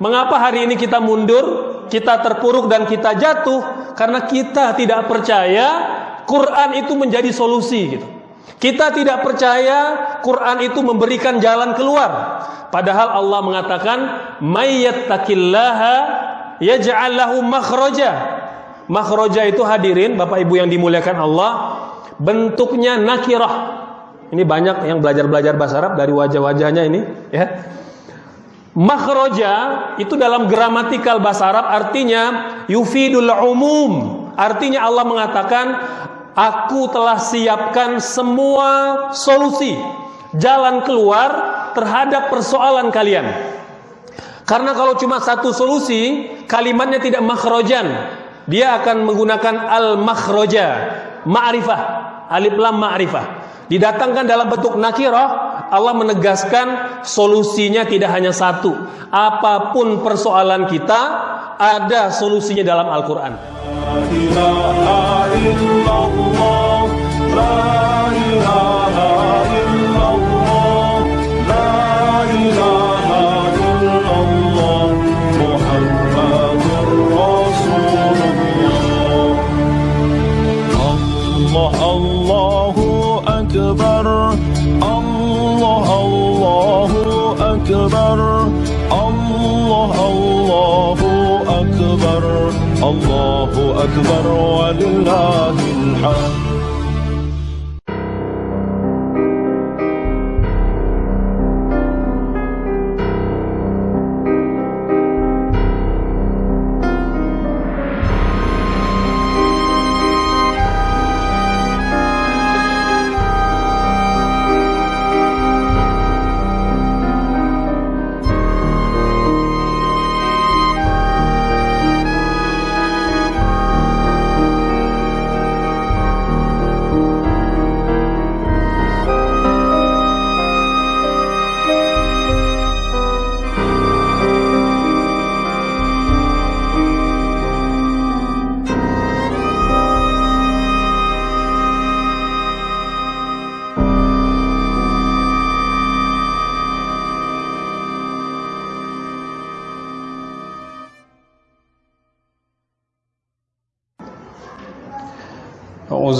Mengapa hari ini kita mundur, kita terpuruk dan kita jatuh? Karena kita tidak percaya Quran itu menjadi solusi gitu. Kita tidak percaya Quran itu memberikan jalan keluar. Padahal Allah mengatakan, "Mayyattaqillaha yaj'al lahu makhraja." Makhraja itu hadirin Bapak Ibu yang dimuliakan Allah, bentuknya nakirah. Ini banyak yang belajar-belajar bahasa Arab dari wajah-wajahnya ini, ya. Makhroja itu dalam gramatikal bahasa Arab artinya yufidul umum. Artinya Allah mengatakan, aku telah siapkan semua solusi, jalan keluar terhadap persoalan kalian. Karena kalau cuma satu solusi, kalimatnya tidak makhrojan. Dia akan menggunakan al-makhroja, ma'rifah, alif lam ma'rifah. Didatangkan dalam bentuk nakirah, Allah menegaskan solusinya tidak hanya satu. Apa pun persoalan kita, ada solusinya dalam Al-Quran. Allahu الله أكبر ولله الحمد.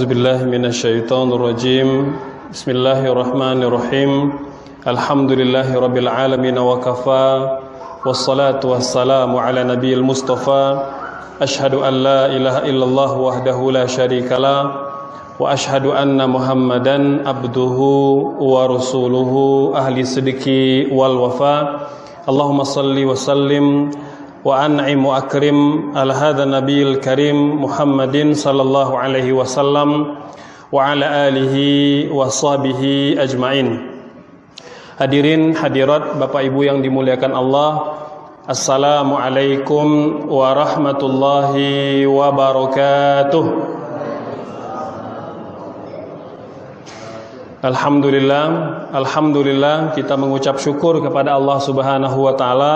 أعوذ بالله من الشيطان الرجيم. بسم الله الرحمن الرحيم. الحمد لله رب العالمين وكفى. والصلاة والسلام على نبي المصطفى. أشهد أن لا إله إلا الله وحده لا شريك له. وأشهد أن محمدا عبده ورسوله. أهل الصدق والوفاء. اللهم صل وسلم وأنعم وأكرم على هذا النبي الكريم محمد صلى الله عليه وسلم وعلى آله وصحبه أجمعين Hadirin hadirat Bapak Ibu yang dimuliakan Allah Assalamualaikum warahmatullahi wabarakatuh Alhamdulillah Alhamdulillah kita mengucap syukur kepada Allah subhanahu wa ta'ala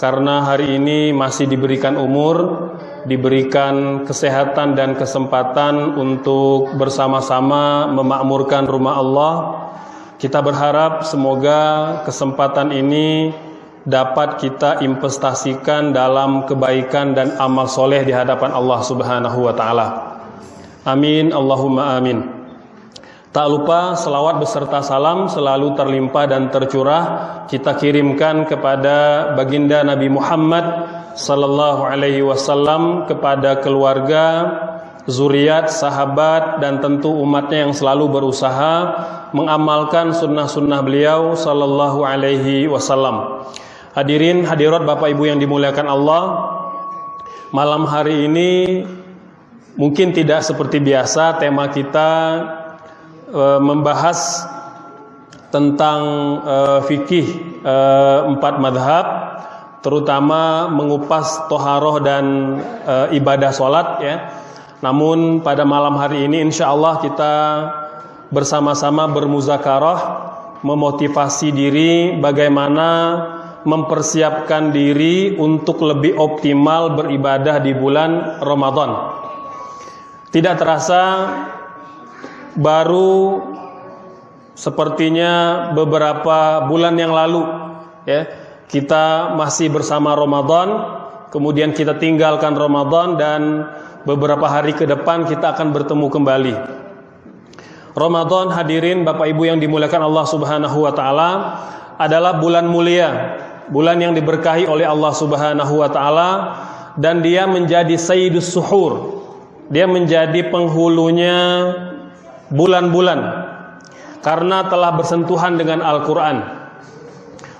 karena hari ini masih diberikan umur, diberikan kesehatan dan kesempatan untuk bersama-sama memakmurkan rumah Allah. Kita berharap semoga kesempatan ini dapat kita investasikan dalam kebaikan dan amal soleh di hadapan Allah Subhanahu wa taala. Amin Allahumma amin. Tak lupa selawat beserta salam selalu terlimpah dan tercurah kita kirimkan kepada baginda Nabi Muhammad sallallahu alaihi wasallam kepada keluarga, zuriat, sahabat dan tentu umatnya yang selalu berusaha mengamalkan sunnah-sunnah beliau sallallahu alaihi wasallam. Hadirin hadirat Bapak Ibu yang dimuliakan Allah, malam hari ini mungkin tidak seperti biasa tema kita e, membahas tentang e, fikih e, empat madhab terutama mengupas toharoh dan e, ibadah sholat ya. Namun pada malam hari ini insya Allah kita bersama-sama bermuzakarah memotivasi diri bagaimana mempersiapkan diri untuk lebih optimal beribadah di bulan Ramadan. Tidak terasa baru sepertinya beberapa bulan yang lalu ya kita masih bersama Ramadan, kemudian kita tinggalkan Ramadan dan beberapa hari ke depan kita akan bertemu kembali. Ramadan hadirin Bapak Ibu yang dimuliakan Allah Subhanahu wa taala adalah bulan mulia, bulan yang diberkahi oleh Allah Subhanahu wa taala dan dia menjadi sayyidus suhur. Dia menjadi penghulunya bulan-bulan karena telah bersentuhan dengan Al-Qur'an.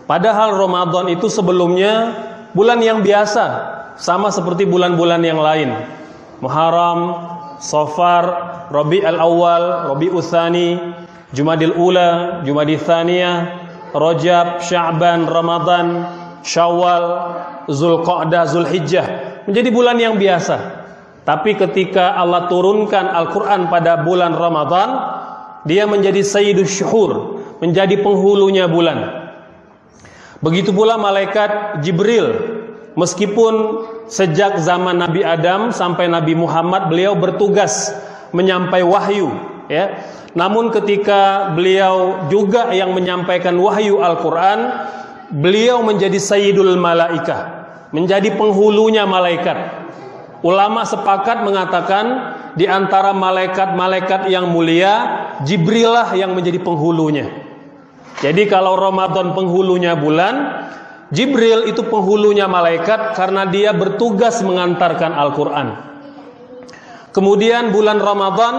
Padahal Ramadan itu sebelumnya bulan yang biasa, sama seperti bulan-bulan yang lain. Muharram, Safar, Rabi al-Awwal, Rabi Utsani, Jumadil Ula, Jumadil Thaniyah, Rajab, Sya'ban, Ramadan, Syawal, Zulqa'dah, Zulhijjah. Menjadi bulan yang biasa. Tapi ketika Allah turunkan Al-Quran pada bulan Ramadan, dia menjadi Sayyidus Syuhur, menjadi penghulunya bulan. Begitu pula malaikat Jibril, meskipun sejak zaman Nabi Adam sampai Nabi Muhammad beliau bertugas menyampaikan wahyu, ya. Namun ketika beliau juga yang menyampaikan wahyu Al-Qur'an, beliau menjadi sayyidul malaika, menjadi penghulunya malaikat. Ulama sepakat mengatakan di antara malaikat-malaikat yang mulia, Jibrilah yang menjadi penghulunya. Jadi kalau Ramadan penghulunya bulan, Jibril itu penghulunya malaikat karena dia bertugas mengantarkan Al-Quran. Kemudian bulan Ramadan,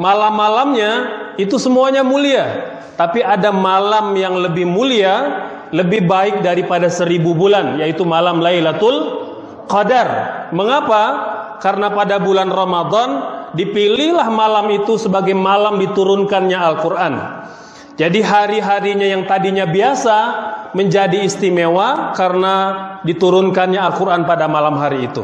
malam-malamnya itu semuanya mulia. Tapi ada malam yang lebih mulia, lebih baik daripada seribu bulan, yaitu malam Lailatul Qadar. Mengapa? Karena pada bulan Ramadan dipilihlah malam itu sebagai malam diturunkannya Al-Quran. Jadi hari-harinya yang tadinya biasa menjadi istimewa karena diturunkannya Al-Quran pada malam hari itu.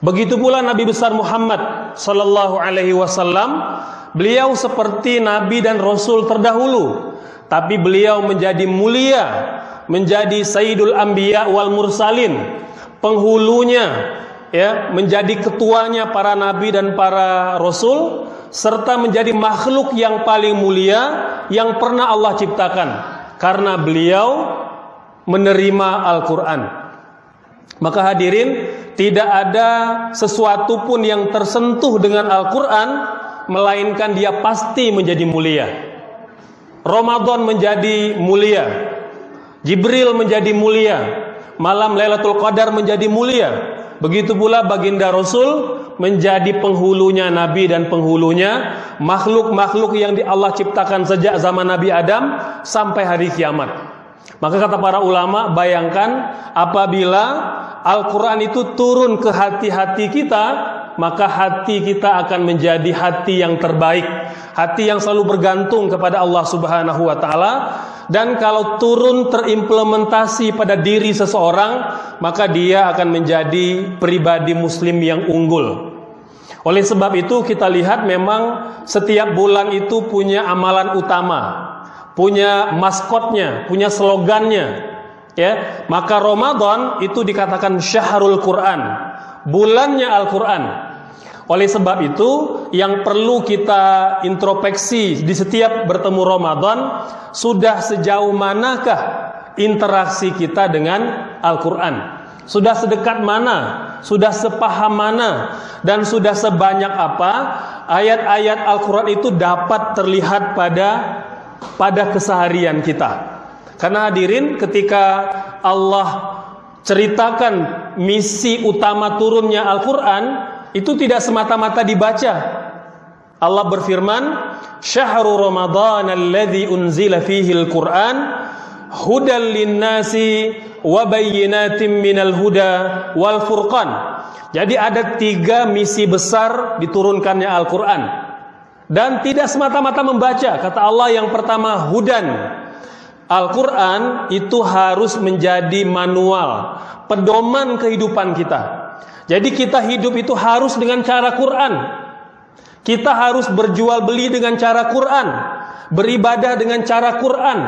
Begitu pula Nabi besar Muhammad Sallallahu Alaihi Wasallam, beliau seperti Nabi dan Rasul terdahulu, tapi beliau menjadi mulia, menjadi Sayyidul Anbiya wal Mursalin, penghulunya, ya, menjadi ketuanya para Nabi dan para Rasul, serta menjadi makhluk yang paling mulia yang pernah Allah ciptakan karena beliau menerima Al-Qur'an. Maka hadirin, tidak ada sesuatu pun yang tersentuh dengan Al-Qur'an melainkan dia pasti menjadi mulia. Ramadan menjadi mulia. Jibril menjadi mulia. Malam Lailatul Qadar menjadi mulia. Begitu pula baginda Rasul menjadi penghulunya Nabi dan penghulunya makhluk-makhluk yang di Allah ciptakan sejak zaman Nabi Adam sampai hari kiamat. Maka kata para ulama, bayangkan apabila Al-Quran itu turun ke hati-hati kita, maka hati kita akan menjadi hati yang terbaik, hati yang selalu bergantung kepada Allah Subhanahu wa taala dan kalau turun terimplementasi pada diri seseorang, maka dia akan menjadi pribadi muslim yang unggul. Oleh sebab itu kita lihat memang setiap bulan itu punya amalan utama, punya maskotnya, punya slogannya. Ya, maka Ramadan itu dikatakan syahrul Quran, bulannya Al-Quran. Oleh sebab itu, yang perlu kita introspeksi di setiap bertemu Ramadan, sudah sejauh manakah interaksi kita dengan Al-Quran? Sudah sedekat mana? Sudah sepaham mana? Dan sudah sebanyak apa ayat-ayat Al-Quran itu dapat terlihat pada pada keseharian kita. Karena hadirin ketika Allah ceritakan misi utama turunnya Al-Quran, itu tidak semata-mata dibaca. Allah berfirman, "Syahrul Ramadan alladzi unzila fihi al-Qur'an hudal linnasi wa bayyinatin minal huda wal furqan." Jadi ada tiga misi besar diturunkannya Al-Qur'an. Dan tidak semata-mata membaca. Kata Allah yang pertama hudan. Al-Qur'an itu harus menjadi manual, pedoman kehidupan kita. Jadi kita hidup itu harus dengan cara Quran. Kita harus berjual beli dengan cara Quran, beribadah dengan cara Quran,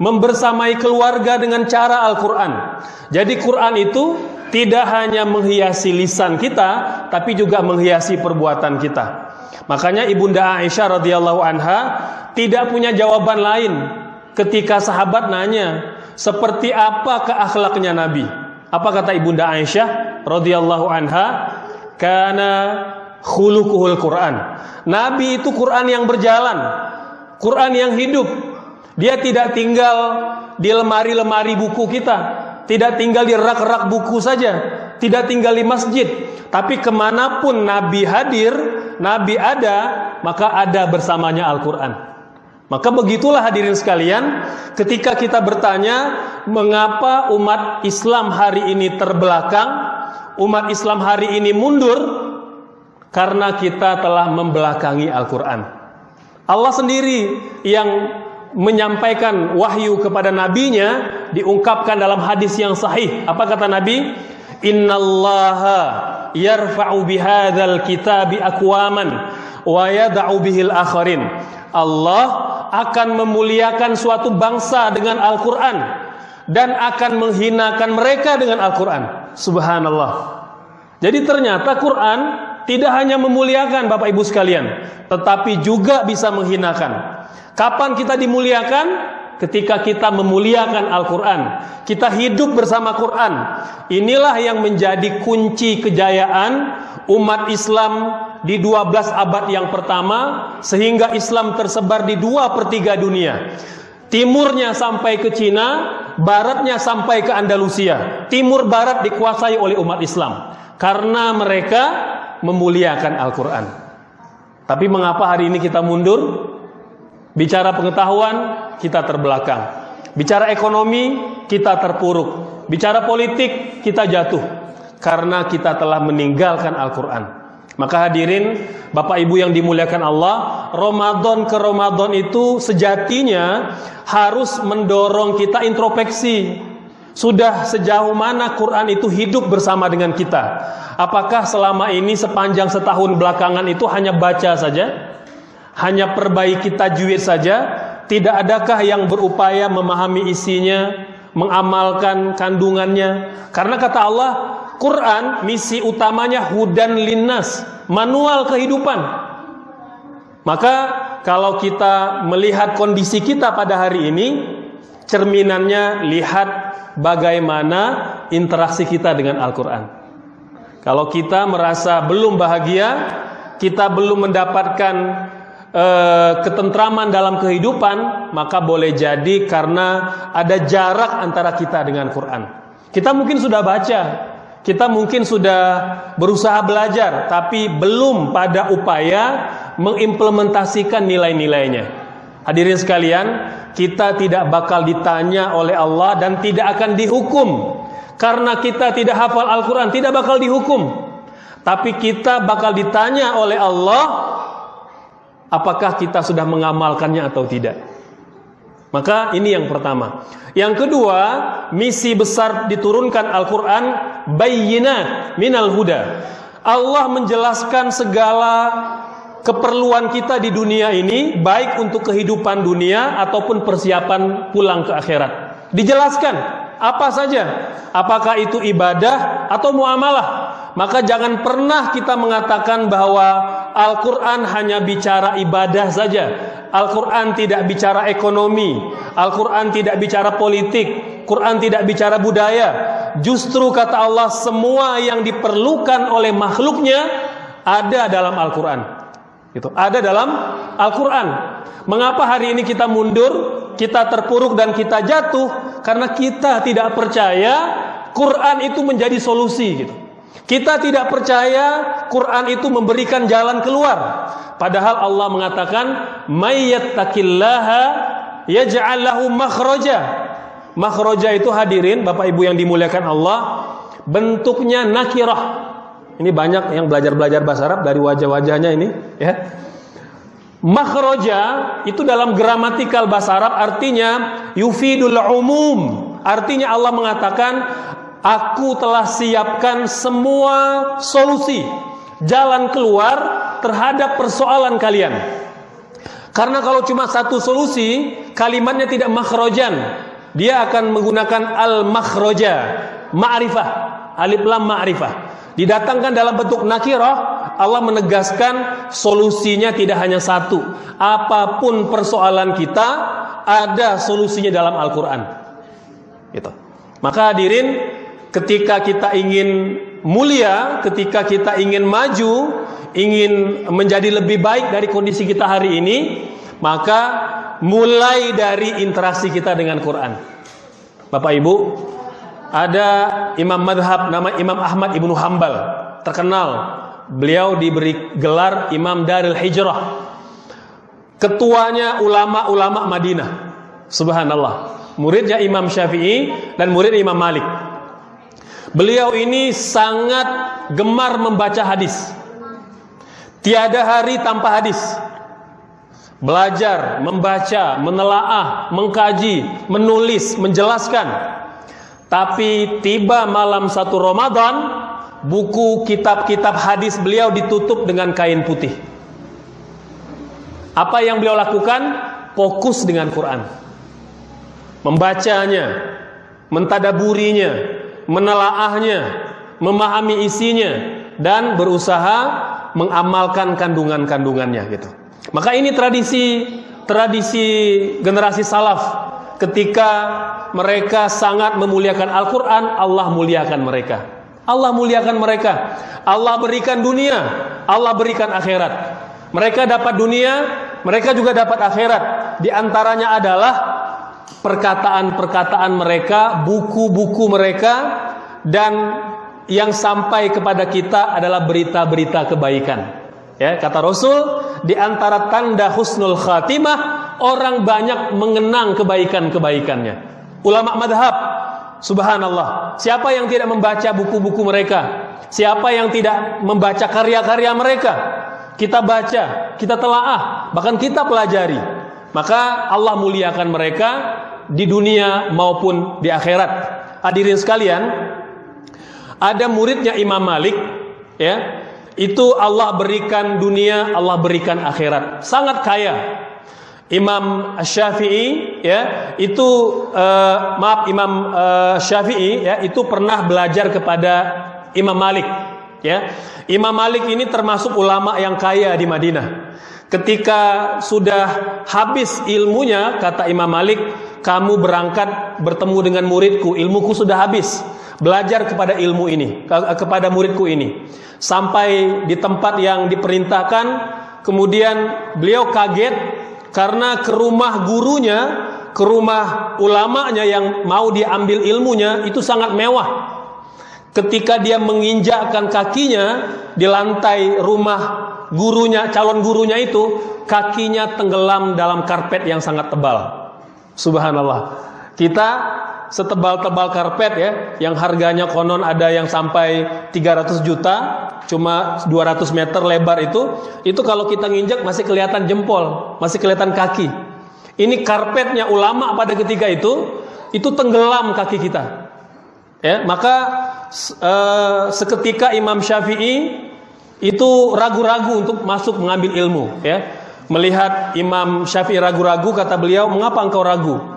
membersamai keluarga dengan cara Al-Quran. Jadi Quran itu tidak hanya menghiasi lisan kita, tapi juga menghiasi perbuatan kita. Makanya Ibunda Aisyah radhiyallahu anha tidak punya jawaban lain ketika sahabat nanya, seperti apa keakhlaknya Nabi. Apa kata Ibunda Aisyah radhiyallahu anha? Karena khuluquhul Quran. Nabi itu Quran yang berjalan, Quran yang hidup. Dia tidak tinggal di lemari-lemari buku kita, tidak tinggal di rak-rak buku saja, tidak tinggal di masjid, tapi ke mana pun Nabi hadir, Nabi ada, maka ada bersamanya Al-Quran. Maka begitulah hadirin sekalian, ketika kita bertanya mengapa umat Islam hari ini terbelakang, umat Islam hari ini mundur, karena kita telah membelakangi Al-Quran. Allah sendiri yang menyampaikan wahyu kepada nabinya diungkapkan dalam hadis yang sahih. Apa kata Nabi? Innallaha yarfa'u bihadzal kitabi aqwaman wa yad'u bihil akharin. Allah akan memuliakan suatu bangsa dengan Al-Qur'an dan akan menghinakan mereka dengan Al-Qur'an. Subhanallah. Jadi ternyata Quran tidak hanya memuliakan Bapak Ibu sekalian, tetapi juga bisa menghinakan. Kapan kita dimuliakan? Ketika kita memuliakan Al-Quran. Kita hidup bersama Quran. Inilah yang menjadi kunci kejayaan Umat Islam di 12 abad yang pertama Sehingga Islam tersebar di dua per 3 dunia. Timurnya sampai ke Cina Baratnya sampai ke Andalusia. Timur barat dikuasai oleh umat Islam. Karena mereka memuliakan Al-Quran Tapi mengapa hari ini kita mundur? Bicara pengetahuan, kita terbelakang. Bicara ekonomi, kita terpuruk. Bicara politik, kita jatuh. Karena kita telah meninggalkan Al-Quran. Maka hadirin, Bapak Ibu yang dimuliakan Allah, Ramadan ke Ramadan itu sejatinya harus mendorong kita introspeksi. Sudah sejauh mana Quran itu hidup bersama dengan kita? Apakah selama ini sepanjang setahun belakangan itu hanya baca saja? hanya perbaiki tajwid saja, tidak adakah yang berupaya memahami isinya, mengamalkan kandungannya? Karena kata Allah, Quran misi utamanya hudan linnas, manual kehidupan. Maka kalau kita melihat kondisi kita pada hari ini, cerminannya lihat bagaimana interaksi kita dengan Al-Quran. Kalau kita merasa belum bahagia, kita belum mendapatkan Eh, ketentraman dalam kehidupan, maka boleh jadi karena ada jarak antara kita dengan Quran. Kita mungkin sudah baca, kita mungkin sudah berusaha belajar, tapi belum pada upaya mengimplementasikan nilai-nilainya. Hadirin sekalian, kita tidak bakal ditanya oleh Allah dan tidak akan dihukum karena kita tidak hafal Al-Quran, tidak bakal dihukum. Tapi kita bakal ditanya oleh Allah apakah kita sudah mengamalkannya atau tidak. Maka ini yang pertama. Yang kedua, misi besar diturunkan Al-Quran bayyinat minal huda. Allah menjelaskan segala keperluan kita di dunia ini, baik untuk kehidupan dunia ataupun persiapan pulang ke akhirat. Dijelaskan apa saja, apakah itu ibadah atau muamalah. Maka jangan pernah kita mengatakan bahwa Al-Quran hanya bicara ibadah saja. Al-Quran tidak bicara ekonomi. Al-Quran tidak bicara politik. Quran tidak bicara budaya. Justru kata Allah semua yang diperlukan oleh makhluknya ada dalam Al-Quran. Itu ada dalam Al-Quran. Mengapa hari ini kita mundur, kita terpuruk dan kita jatuh? Karena kita tidak percaya Quran itu menjadi solusi gitu. Kita tidak percaya Quran itu memberikan jalan keluar. Padahal Allah mengatakan, "Mayyattaqillaha yaj'al lahu makhraja." Makhraja itu hadirin Bapak Ibu yang dimuliakan Allah, bentuknya nakirah. Ini banyak yang belajar-belajar bahasa Arab dari wajah-wajahnya ini, ya. Makhraja itu dalam gramatikal bahasa Arab artinya yufidul umum. Artinya Allah mengatakan Aku telah siapkan semua solusi jalan keluar terhadap persoalan kalian. Karena kalau cuma satu solusi, kalimatnya tidak makhrojan. Dia akan menggunakan al-makhroja, ma'rifah, alif lam ma'rifah. Didatangkan dalam bentuk nakirah, Allah menegaskan solusinya tidak hanya satu. Apa pun persoalan kita, ada solusinya dalam Al-Quran. Gitu. Maka hadirin, ketika kita ingin mulia, ketika kita ingin maju, ingin menjadi lebih baik dari kondisi kita hari ini, maka mulai dari interaksi kita dengan Quran. Bapak Ibu, ada imam madhab nama Imam Ahmad Ibnu Hambal, terkenal. Beliau diberi gelar Imam Darul Hijrah. Ketuanya ulama-ulama Madinah. Subhanallah. Muridnya Imam Syafi'i dan murid Imam Malik. Beliau ini sangat gemar membaca hadis. Tiada hari tanpa hadis. Belajar, membaca, menelaah, mengkaji, menulis, menjelaskan. Tapi tiba malam satu Ramadan, buku kitab-kitab hadis beliau ditutup dengan kain putih. Apa yang beliau lakukan? Fokus dengan Quran. Membacanya, mentadaburinya, menelaahnya, memahami isinya dan berusaha mengamalkan kandungan-kandungannya gitu. Maka ini tradisi tradisi generasi salaf ketika mereka sangat memuliakan Al-Qur'an, Allah muliakan mereka. Allah muliakan mereka. Allah berikan dunia, Allah berikan akhirat. Mereka dapat dunia, mereka juga dapat akhirat. Di antaranya adalah perkataan-perkataan mereka, buku-buku mereka dan yang sampai kepada kita adalah berita-berita kebaikan. Ya, kata Rasul, di antara tanda husnul khatimah orang banyak mengenang kebaikan-kebaikannya. Ulama madhab, subhanallah. Siapa yang tidak membaca buku-buku mereka? Siapa yang tidak membaca karya-karya mereka? Kita baca, kita telaah, bahkan kita pelajari. Maka Allah muliakan mereka di dunia maupun di akhirat. Hadirin sekalian, ada muridnya Imam Malik, ya. Itu Allah berikan dunia, Allah berikan akhirat. Sangat kaya. Imam Syafi'i ya, itu uh, maaf Imam uh, Syafi'i ya, itu pernah belajar kepada Imam Malik, ya. Imam Malik ini termasuk ulama yang kaya di Madinah. Ketika sudah habis ilmunya, kata Imam Malik, kamu berangkat bertemu dengan muridku, ilmuku sudah habis. Belajar kepada ilmu ini, kepada muridku ini. Sampai di tempat yang diperintahkan, kemudian beliau kaget karena ke rumah gurunya, ke rumah ulamanya yang mau diambil ilmunya itu sangat mewah. Ketika dia menginjakkan kakinya di lantai rumah gurunya, calon gurunya itu, kakinya tenggelam dalam karpet yang sangat tebal. Subhanallah. Kita setebal-tebal karpet ya, yang harganya konon ada yang sampai 300 juta, cuma 200 meter lebar itu, itu kalau kita nginjak masih kelihatan jempol, masih kelihatan kaki. Ini karpetnya ulama pada ketika itu, itu tenggelam kaki kita. Ya, maka uh, seketika Imam Syafi'i itu ragu-ragu untuk masuk mengambil ilmu, ya. Melihat Imam Syafi'i ragu-ragu, kata beliau, "Mengapa engkau ragu?"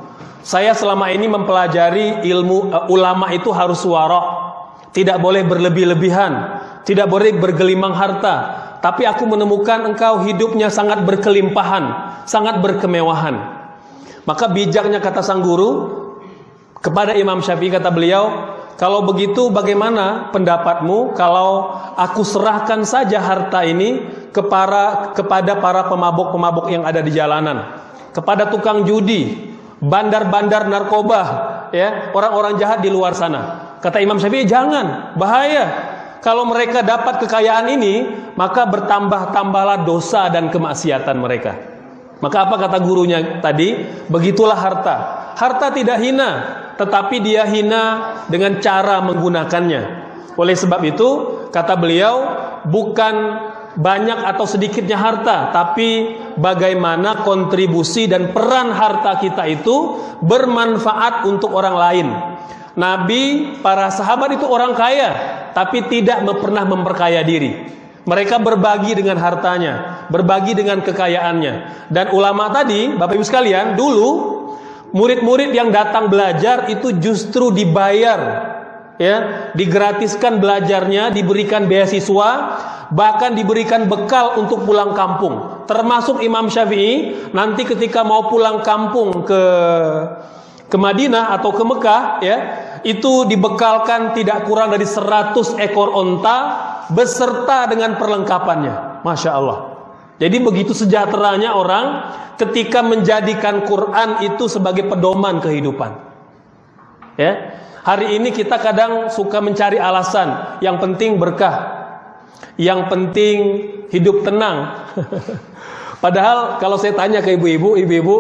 Saya selama ini mempelajari ilmu uh, ulama itu harus suara, tidak boleh berlebih-lebihan, tidak boleh bergelimang harta. Tapi aku menemukan engkau hidupnya sangat berkelimpahan, sangat berkemewahan. Maka bijaknya kata sang guru kepada Imam Syafi'i kata beliau, kalau begitu bagaimana pendapatmu kalau aku serahkan saja harta ini kepada kepada para pemabuk-pemabuk yang ada di jalanan, kepada tukang judi, bandar-bandar narkoba, ya, orang-orang jahat di luar sana. Kata Imam Syafi'i, jangan, bahaya. Kalau mereka dapat kekayaan ini, maka bertambah-tambahlah dosa dan kemaksiatan mereka. Maka apa kata gurunya tadi? Begitulah harta. Harta tidak hina, tetapi dia hina dengan cara menggunakannya. Oleh sebab itu, kata beliau, bukan banyak atau sedikitnya harta, tapi bagaimana kontribusi dan peran harta kita itu bermanfaat untuk orang lain. Nabi, para sahabat itu orang kaya, tapi tidak pernah memperkaya diri. Mereka berbagi dengan hartanya, berbagi dengan kekayaannya. Dan ulama tadi, Bapak Ibu sekalian, dulu murid-murid yang datang belajar itu justru dibayar ya, digratiskan belajarnya, diberikan beasiswa, bahkan diberikan bekal untuk pulang kampung. Termasuk Imam Syafi'i nanti ketika mau pulang kampung ke ke Madinah atau ke Mekah ya, itu dibekalkan tidak kurang dari 100 ekor onta beserta dengan perlengkapannya. Masya Allah. Jadi begitu sejahteranya orang ketika menjadikan Quran itu sebagai pedoman kehidupan. Ya. Hari ini kita kadang suka mencari alasan, yang penting berkah. Yang penting hidup tenang. Padahal kalau saya tanya ke ibu-ibu, ibu-ibu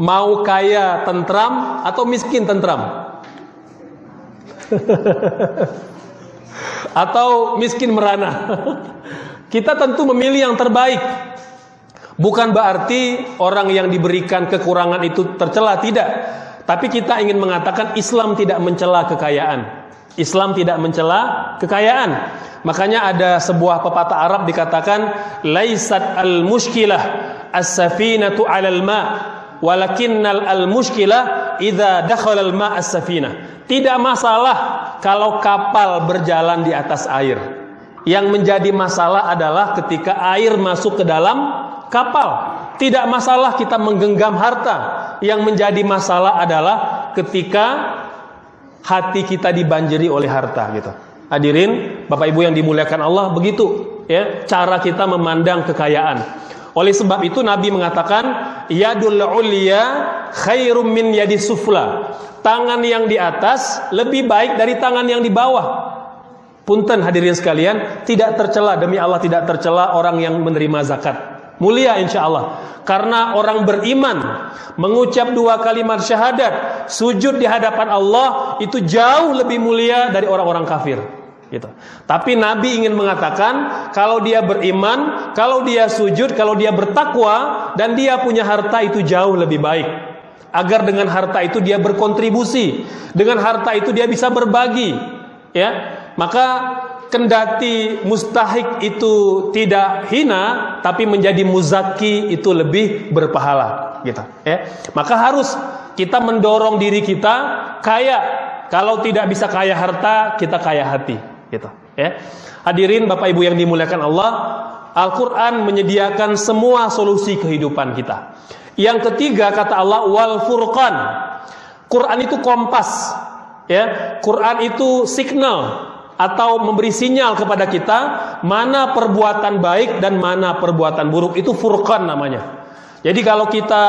mau kaya tentram atau miskin tentram? atau miskin merana. Kita tentu memilih yang terbaik. Bukan berarti orang yang diberikan kekurangan itu tercela, tidak. Tapi kita ingin mengatakan Islam tidak mencela kekayaan. Islam tidak mencela kekayaan. Makanya ada sebuah pepatah Arab dikatakan laisat al-mushkilah as-safinatu 'alal ma' walakinnal al-mushkilah idza dakhala al-ma' as-safinah. Tidak masalah kalau kapal berjalan di atas air. Yang menjadi masalah adalah ketika air masuk ke dalam kapal. Tidak masalah kita menggenggam harta. Yang menjadi masalah adalah ketika hati kita dibanjiri oleh harta gitu. Hadirin, Bapak Ibu yang dimuliakan Allah, begitu ya cara kita memandang kekayaan. Oleh sebab itu Nabi mengatakan yadul ulya khairum min yadi sufla. Tangan yang di atas lebih baik dari tangan yang di bawah. Punten hadirin sekalian, tidak tercela demi Allah tidak tercela orang yang menerima zakat. Mulia insya Allah Karena orang beriman Mengucap dua kalimat syahadat Sujud di hadapan Allah Itu jauh lebih mulia dari orang-orang kafir. Gitu. Tapi Nabi ingin mengatakan Kalau dia beriman Kalau dia sujud Kalau dia bertakwa Dan dia punya harta itu jauh lebih baik. Agar dengan harta itu dia berkontribusi Dengan harta itu dia bisa berbagi Ya. Maka kendati mustahik itu tidak hina tapi menjadi muzaki itu lebih berpahala gitu ya. Maka harus kita mendorong diri kita kaya. Kalau tidak bisa kaya harta kita kaya hati gitu ya. Hadirin Bapak Ibu yang dimuliakan Allah Al-Qur'an menyediakan semua solusi kehidupan kita. Yang ketiga kata Allah wal furqan. Quran itu kompas ya. Quran itu signal atau memberi sinyal kepada kita mana perbuatan baik dan mana perbuatan buruk itu furqan namanya. Jadi kalau kita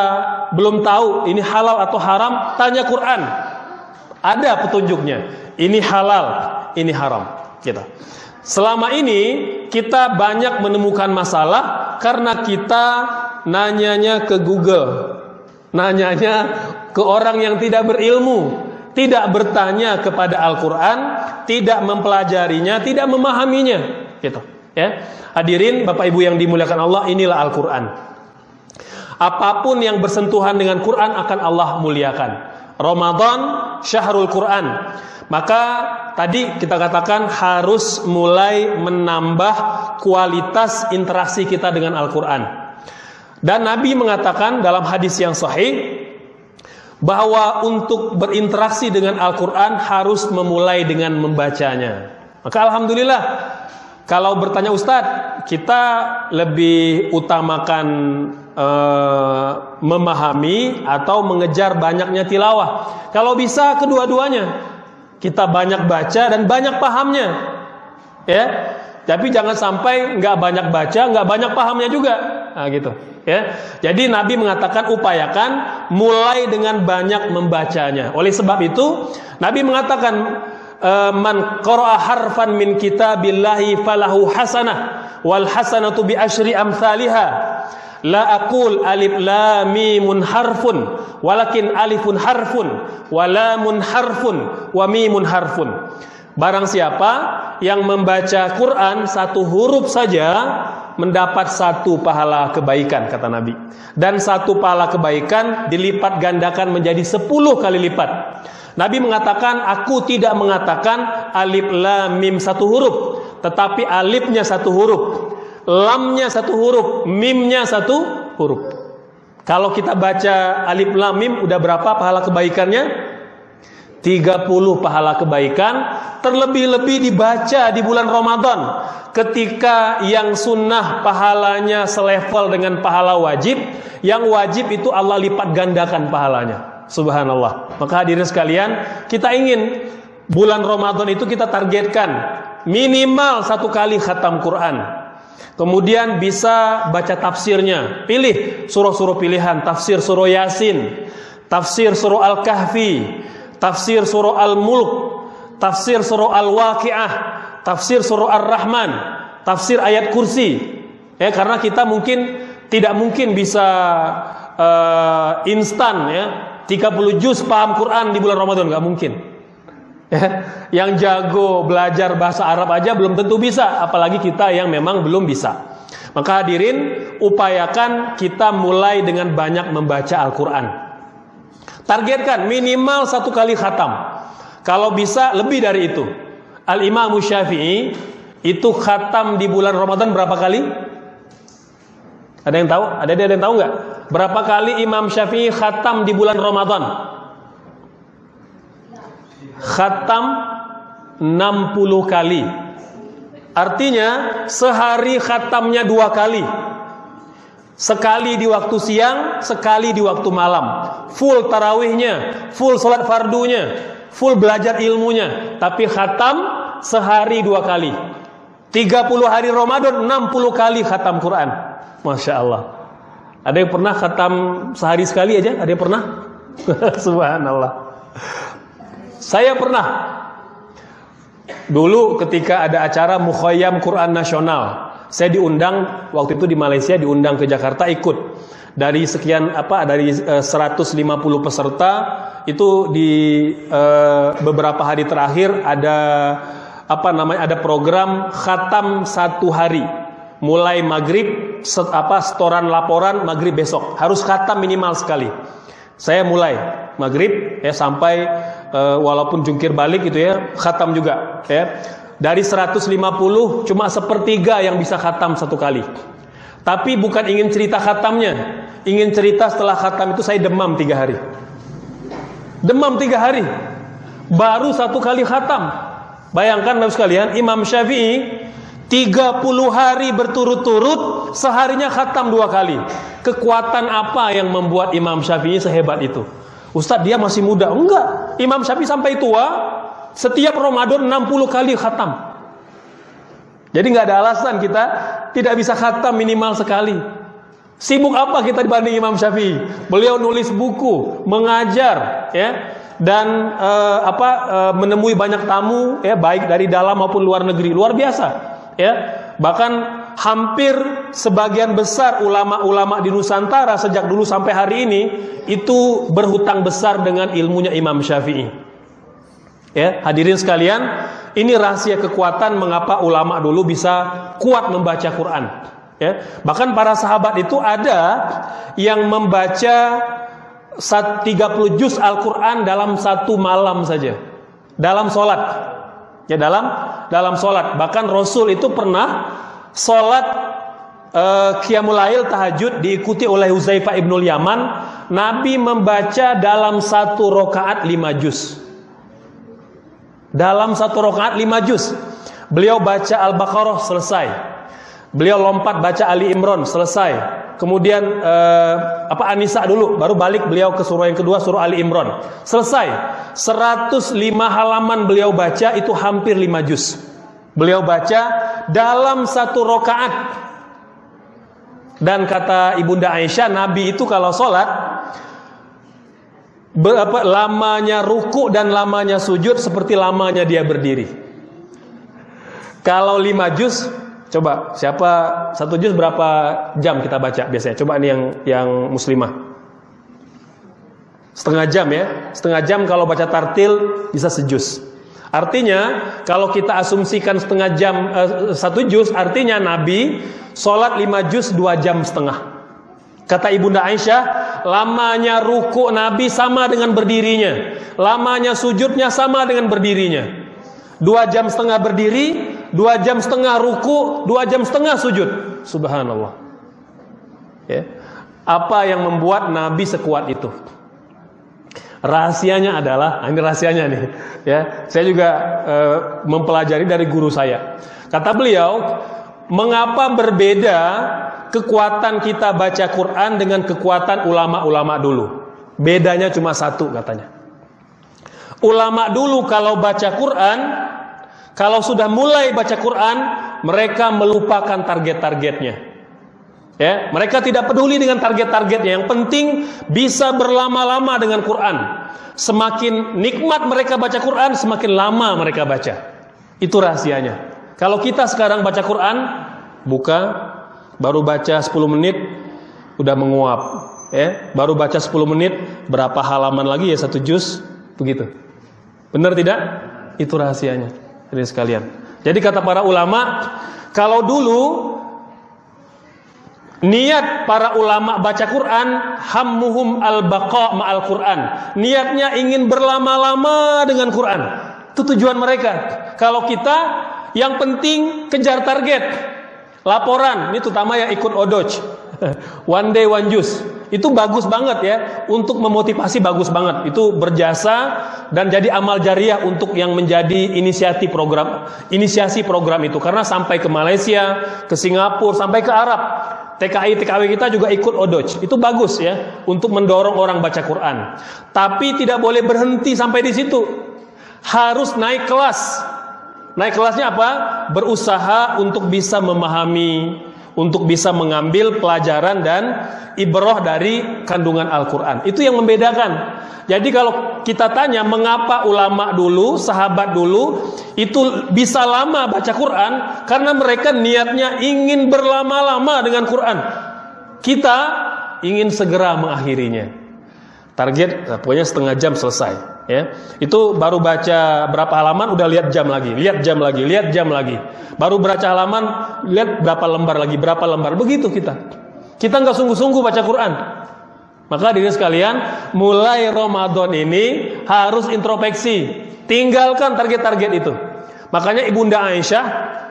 belum tahu ini halal atau haram, tanya Quran. Ada petunjuknya. Ini halal, ini haram. Kita. Gitu. Selama ini kita banyak menemukan masalah karena kita nanyanya ke Google, nanyanya ke orang yang tidak berilmu, tidak bertanya kepada Al-Quran, tidak mempelajarinya, tidak memahaminya. Gitu. Ya. Hadirin Bapak Ibu yang dimuliakan Allah, inilah Al-Quran. Apa pun yang bersentuhan dengan Quran akan Allah muliakan. Ramadan syahrul Quran. Maka tadi kita katakan harus mulai menambah kualitas interaksi kita dengan Al-Quran. Dan Nabi mengatakan dalam hadis yang sahih, bahwa untuk berinteraksi dengan Al-Quran harus memulai dengan membacanya. Maka Alhamdulillah, kalau bertanya Ustadz, kita lebih utamakan uh, memahami atau mengejar banyaknya tilawah. Kalau bisa kedua-duanya, kita banyak baca dan banyak pahamnya. Ya, tapi jangan sampai nggak banyak baca, nggak banyak pahamnya juga. Nah, gitu. Ya. Jadi Nabi mengatakan upayakan mulai dengan banyak membacanya. Oleh sebab itu, Nabi mengatakan eh, man qara'a harfan min kitabillahi falahu hasanah wal hasanatu bi asyri amsalha. La aqul alif lam mimun harfun walakin alifun harfun wa lamun harfun wa mimun harfun. Barang siapa yang membaca Quran satu huruf saja mendapat satu pahala kebaikan kata Nabi. Dan satu pahala kebaikan dilipat gandakan menjadi sepuluh kali lipat. Nabi mengatakan aku tidak mengatakan alif lam mim satu huruf, tetapi alifnya satu huruf, lamnya satu huruf, mimnya satu huruf. Kalau kita baca alif lam mim udah berapa pahala kebaikannya? 30 pahala kebaikan terlebih-lebih dibaca di bulan Ramadan ketika yang sunnah pahalanya selevel dengan pahala wajib yang wajib itu Allah lipat gandakan pahalanya Subhanallah. Maka hadirin sekalian, kita ingin bulan Ramadan itu kita targetkan minimal satu kali khatam Quran. Kemudian bisa baca tafsirnya. Pilih surah-surah pilihan, tafsir surah Yasin, tafsir surah Al-Kahfi, tafsir surah Al-Mulk, tafsir surah Al-Waqiah, tafsir surah Ar-Rahman, tafsir ayat kursi. Ya, karena kita mungkin tidak mungkin bisa uh, instan ya 30 juz paham Quran di bulan Ramadan nggak mungkin. Ya, yang jago belajar bahasa Arab aja belum tentu bisa, apalagi kita yang memang belum bisa. Maka hadirin, upayakan kita mulai dengan banyak membaca Al-Quran. Targetkan minimal satu kali khatam. Kalau bisa lebih dari itu. Al-Imam Syafi'i itu khatam di bulan Ramadan berapa kali? Ada yang tahu? Ada yang tahu nggak? Berapa kali Imam Syafi'i khatam di bulan Ramadan? Khatam 60 kali. Artinya sehari khatamnya dua kali. Sekali di waktu siang, sekali di waktu malam. Full tarawihnya, full sholat fardunya, full belajar ilmunya. Tapi khatam sehari dua kali. 30 hari Ramadan 60 kali khatam Quran. Masya Allah. Ada yang pernah khatam sehari sekali aja? Ada yang pernah? Subhanallah. Saya pernah. Dulu ketika ada acara Mukhayyam Quran Nasional, saya diundang waktu itu di Malaysia diundang ke Jakarta ikut. Dari sekian apa dari uh, 150 peserta itu di uh, beberapa hari terakhir ada apa namanya ada program khatam satu hari. Mulai maghrib set, apa setoran laporan maghrib besok. Harus khatam minimal sekali. Saya mulai maghrib ya sampai uh, walaupun jungkir balik gitu ya khatam juga ya dari 150 cuma sepertiga yang bisa khatam satu kali. Tapi bukan ingin cerita khatamnya. Ingin cerita setelah khatam itu saya demam tiga hari. Demam tiga hari. Baru satu kali khatam. Bayangkan Bapak sekalian Imam Syafi'i 30 hari berturut-turut seharinya khatam dua kali. Kekuatan apa yang membuat Imam Syafi'i sehebat itu? Ustadz dia masih muda. Enggak. Imam Syafi'i sampai tua setiap Ramadan 60 kali khatam. Jadi nggak ada alasan kita tidak bisa khatam minimal sekali. Sibuk apa kita dibanding Imam Syafi'i? Beliau nulis buku mengajar ya dan uh, apa uh, menemui banyak tamu ya baik dari dalam maupun luar negeri. Luar biasa ya. Bahkan hampir sebagian besar ulama-ulama di Nusantara sejak dulu sampai hari ini itu berhutang besar dengan ilmunya Imam Syafi'i ya hadirin sekalian ini rahasia kekuatan mengapa ulama dulu bisa kuat membaca Quran. Ya bahkan para sahabat itu ada yang membaca 30 juz Al-Qur'an dalam satu malam saja. Dalam sholat. Ya dalam dalam sholat. Bahkan Rasul itu pernah sholat uh, Qiyamulail tahajud diikuti oleh Huzaifah ibnul Yaman. Nabi membaca dalam satu rokaat lima juz dalam satu rokaat lima juz beliau baca Al-Baqarah selesai beliau lompat baca Ali Imran selesai kemudian eh, apa Anisa dulu, baru balik beliau ke surah yang kedua surah Ali Imran. Selesai. 105 halaman beliau baca itu hampir 5 juz. Beliau baca dalam satu rokaat. Dan kata Ibunda Aisyah, Nabi itu kalau sholat berapa lamanya ruku dan lamanya sujud seperti lamanya dia berdiri. Kalau 5 juz Coba siapa satu juz berapa jam kita baca biasanya? Coba nih yang yang muslimah. Setengah jam ya. Setengah jam kalau baca tartil bisa sejus. Artinya kalau kita asumsikan setengah jam eh, satu juz artinya Nabi sholat lima juz dua jam setengah. Kata ibunda Aisyah, lamanya ruku Nabi sama dengan berdirinya, lamanya sujudnya sama dengan berdirinya. Dua jam setengah berdiri, dua jam setengah ruku, dua jam setengah sujud. Subhanallah. Ya. Apa yang membuat Nabi sekuat itu? Rahasianya adalah, nah ini rahasianya nih, ya. Saya juga e, mempelajari dari guru saya. Kata beliau, mengapa berbeda kekuatan kita baca Quran dengan kekuatan ulama-ulama dulu? Bedanya cuma satu katanya. Ulama dulu kalau baca Quran, kalau sudah mulai baca Quran, mereka melupakan target-targetnya. Ya, mereka tidak peduli dengan target-targetnya. Yang penting bisa berlama-lama dengan Quran. Semakin nikmat mereka baca Quran, semakin lama mereka baca. Itu rahasianya. Kalau kita sekarang baca Quran, buka, baru baca 10 menit, udah menguap. Ya, baru baca 10 menit, berapa halaman lagi ya satu juz, begitu. Benar tidak? Itu rahasianya. Ini sekalian. Jadi kata para ulama, kalau dulu Niat para ulama baca Quran hammuhum al-baqa ma'al Quran. Niatnya ingin berlama-lama dengan Quran. Itu tujuan mereka. Kalau kita yang penting kejar target. Laporan, ini terutama yang ikut odoj. One day one juice. Itu bagus banget ya untuk memotivasi bagus banget. Itu berjasa dan jadi amal jariah untuk yang menjadi inisiasi program inisiasi program itu karena sampai ke Malaysia, ke Singapura, sampai ke Arab TKI TKW kita juga ikut odoj. Itu bagus ya untuk mendorong orang baca Quran. Tapi tidak boleh berhenti sampai di situ. Harus naik kelas. Naik kelasnya apa? Berusaha untuk bisa memahami, untuk bisa mengambil pelajaran dan ibroh dari kandungan Al-Quran. Itu yang membedakan. Jadi kalau kita tanya mengapa ulama dulu, sahabat dulu itu bisa lama baca Quran karena mereka niatnya ingin berlama-lama dengan Quran. Kita ingin segera mengakhirinya. Target nah, pokoknya setengah jam selesai ya. Itu baru baca berapa halaman udah lihat jam lagi, lihat jam lagi, lihat jam lagi. Baru baca halaman, lihat berapa lembar lagi, berapa lembar. Begitu kita. Kita nggak sungguh-sungguh baca Quran. Maka diri sekalian, mulai Ramadan ini harus introspeksi. Tinggalkan target-target itu. Makanya Ibunda Aisyah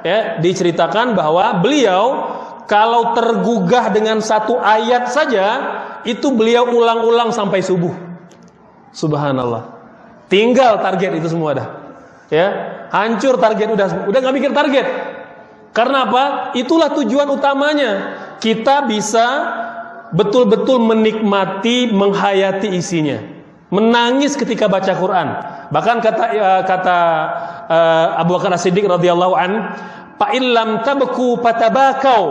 ya diceritakan bahwa beliau kalau tergugah dengan satu ayat saja itu beliau ulang-ulang sampai subuh. Subhanallah. Tinggal target itu semua dah. Ya, hancur target udah udah nggak mikir target. Karena apa? Itulah tujuan utamanya. Kita bisa betul-betul menikmati, menghayati isinya. Menangis ketika baca Quran. Bahkan kata uh, kata uh, Abu Bakar As-Siddiq radhiyallahu an, "Fa illam tabku patabakau."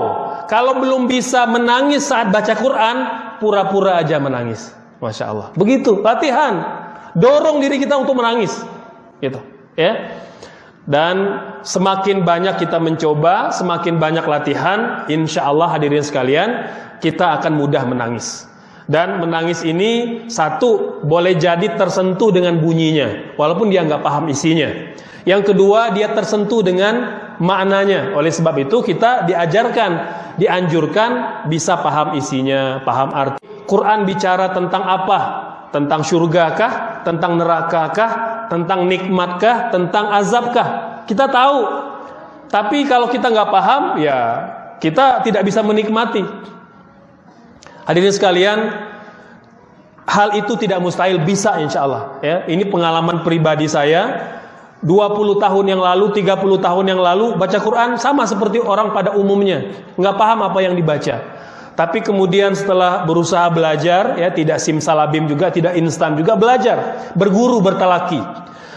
Kalau belum bisa menangis saat baca Quran, pura-pura aja menangis. Masya Allah. Begitu, latihan. Dorong diri kita untuk menangis. Gitu, ya. Dan semakin banyak kita mencoba, semakin banyak latihan, insya Allah hadirin sekalian, kita akan mudah menangis. Dan menangis ini satu boleh jadi tersentuh dengan bunyinya, walaupun dia nggak paham isinya. Yang kedua dia tersentuh dengan maknanya. Oleh sebab itu kita diajarkan, dianjurkan bisa paham isinya, paham arti. Quran bicara tentang apa? Tentang surga kah? Tentang neraka kah? Tentang nikmat kah? Tentang azab kah? Kita tahu. Tapi kalau kita nggak paham, ya kita tidak bisa menikmati. Hadirin sekalian, hal itu tidak mustahil bisa insya Allah. Ya, ini pengalaman pribadi saya. 20 tahun yang lalu, 30 tahun yang lalu baca Quran sama seperti orang pada umumnya, nggak paham apa yang dibaca. Tapi kemudian setelah berusaha belajar, ya tidak simsalabim juga, tidak instan juga belajar, berguru, bertalaki.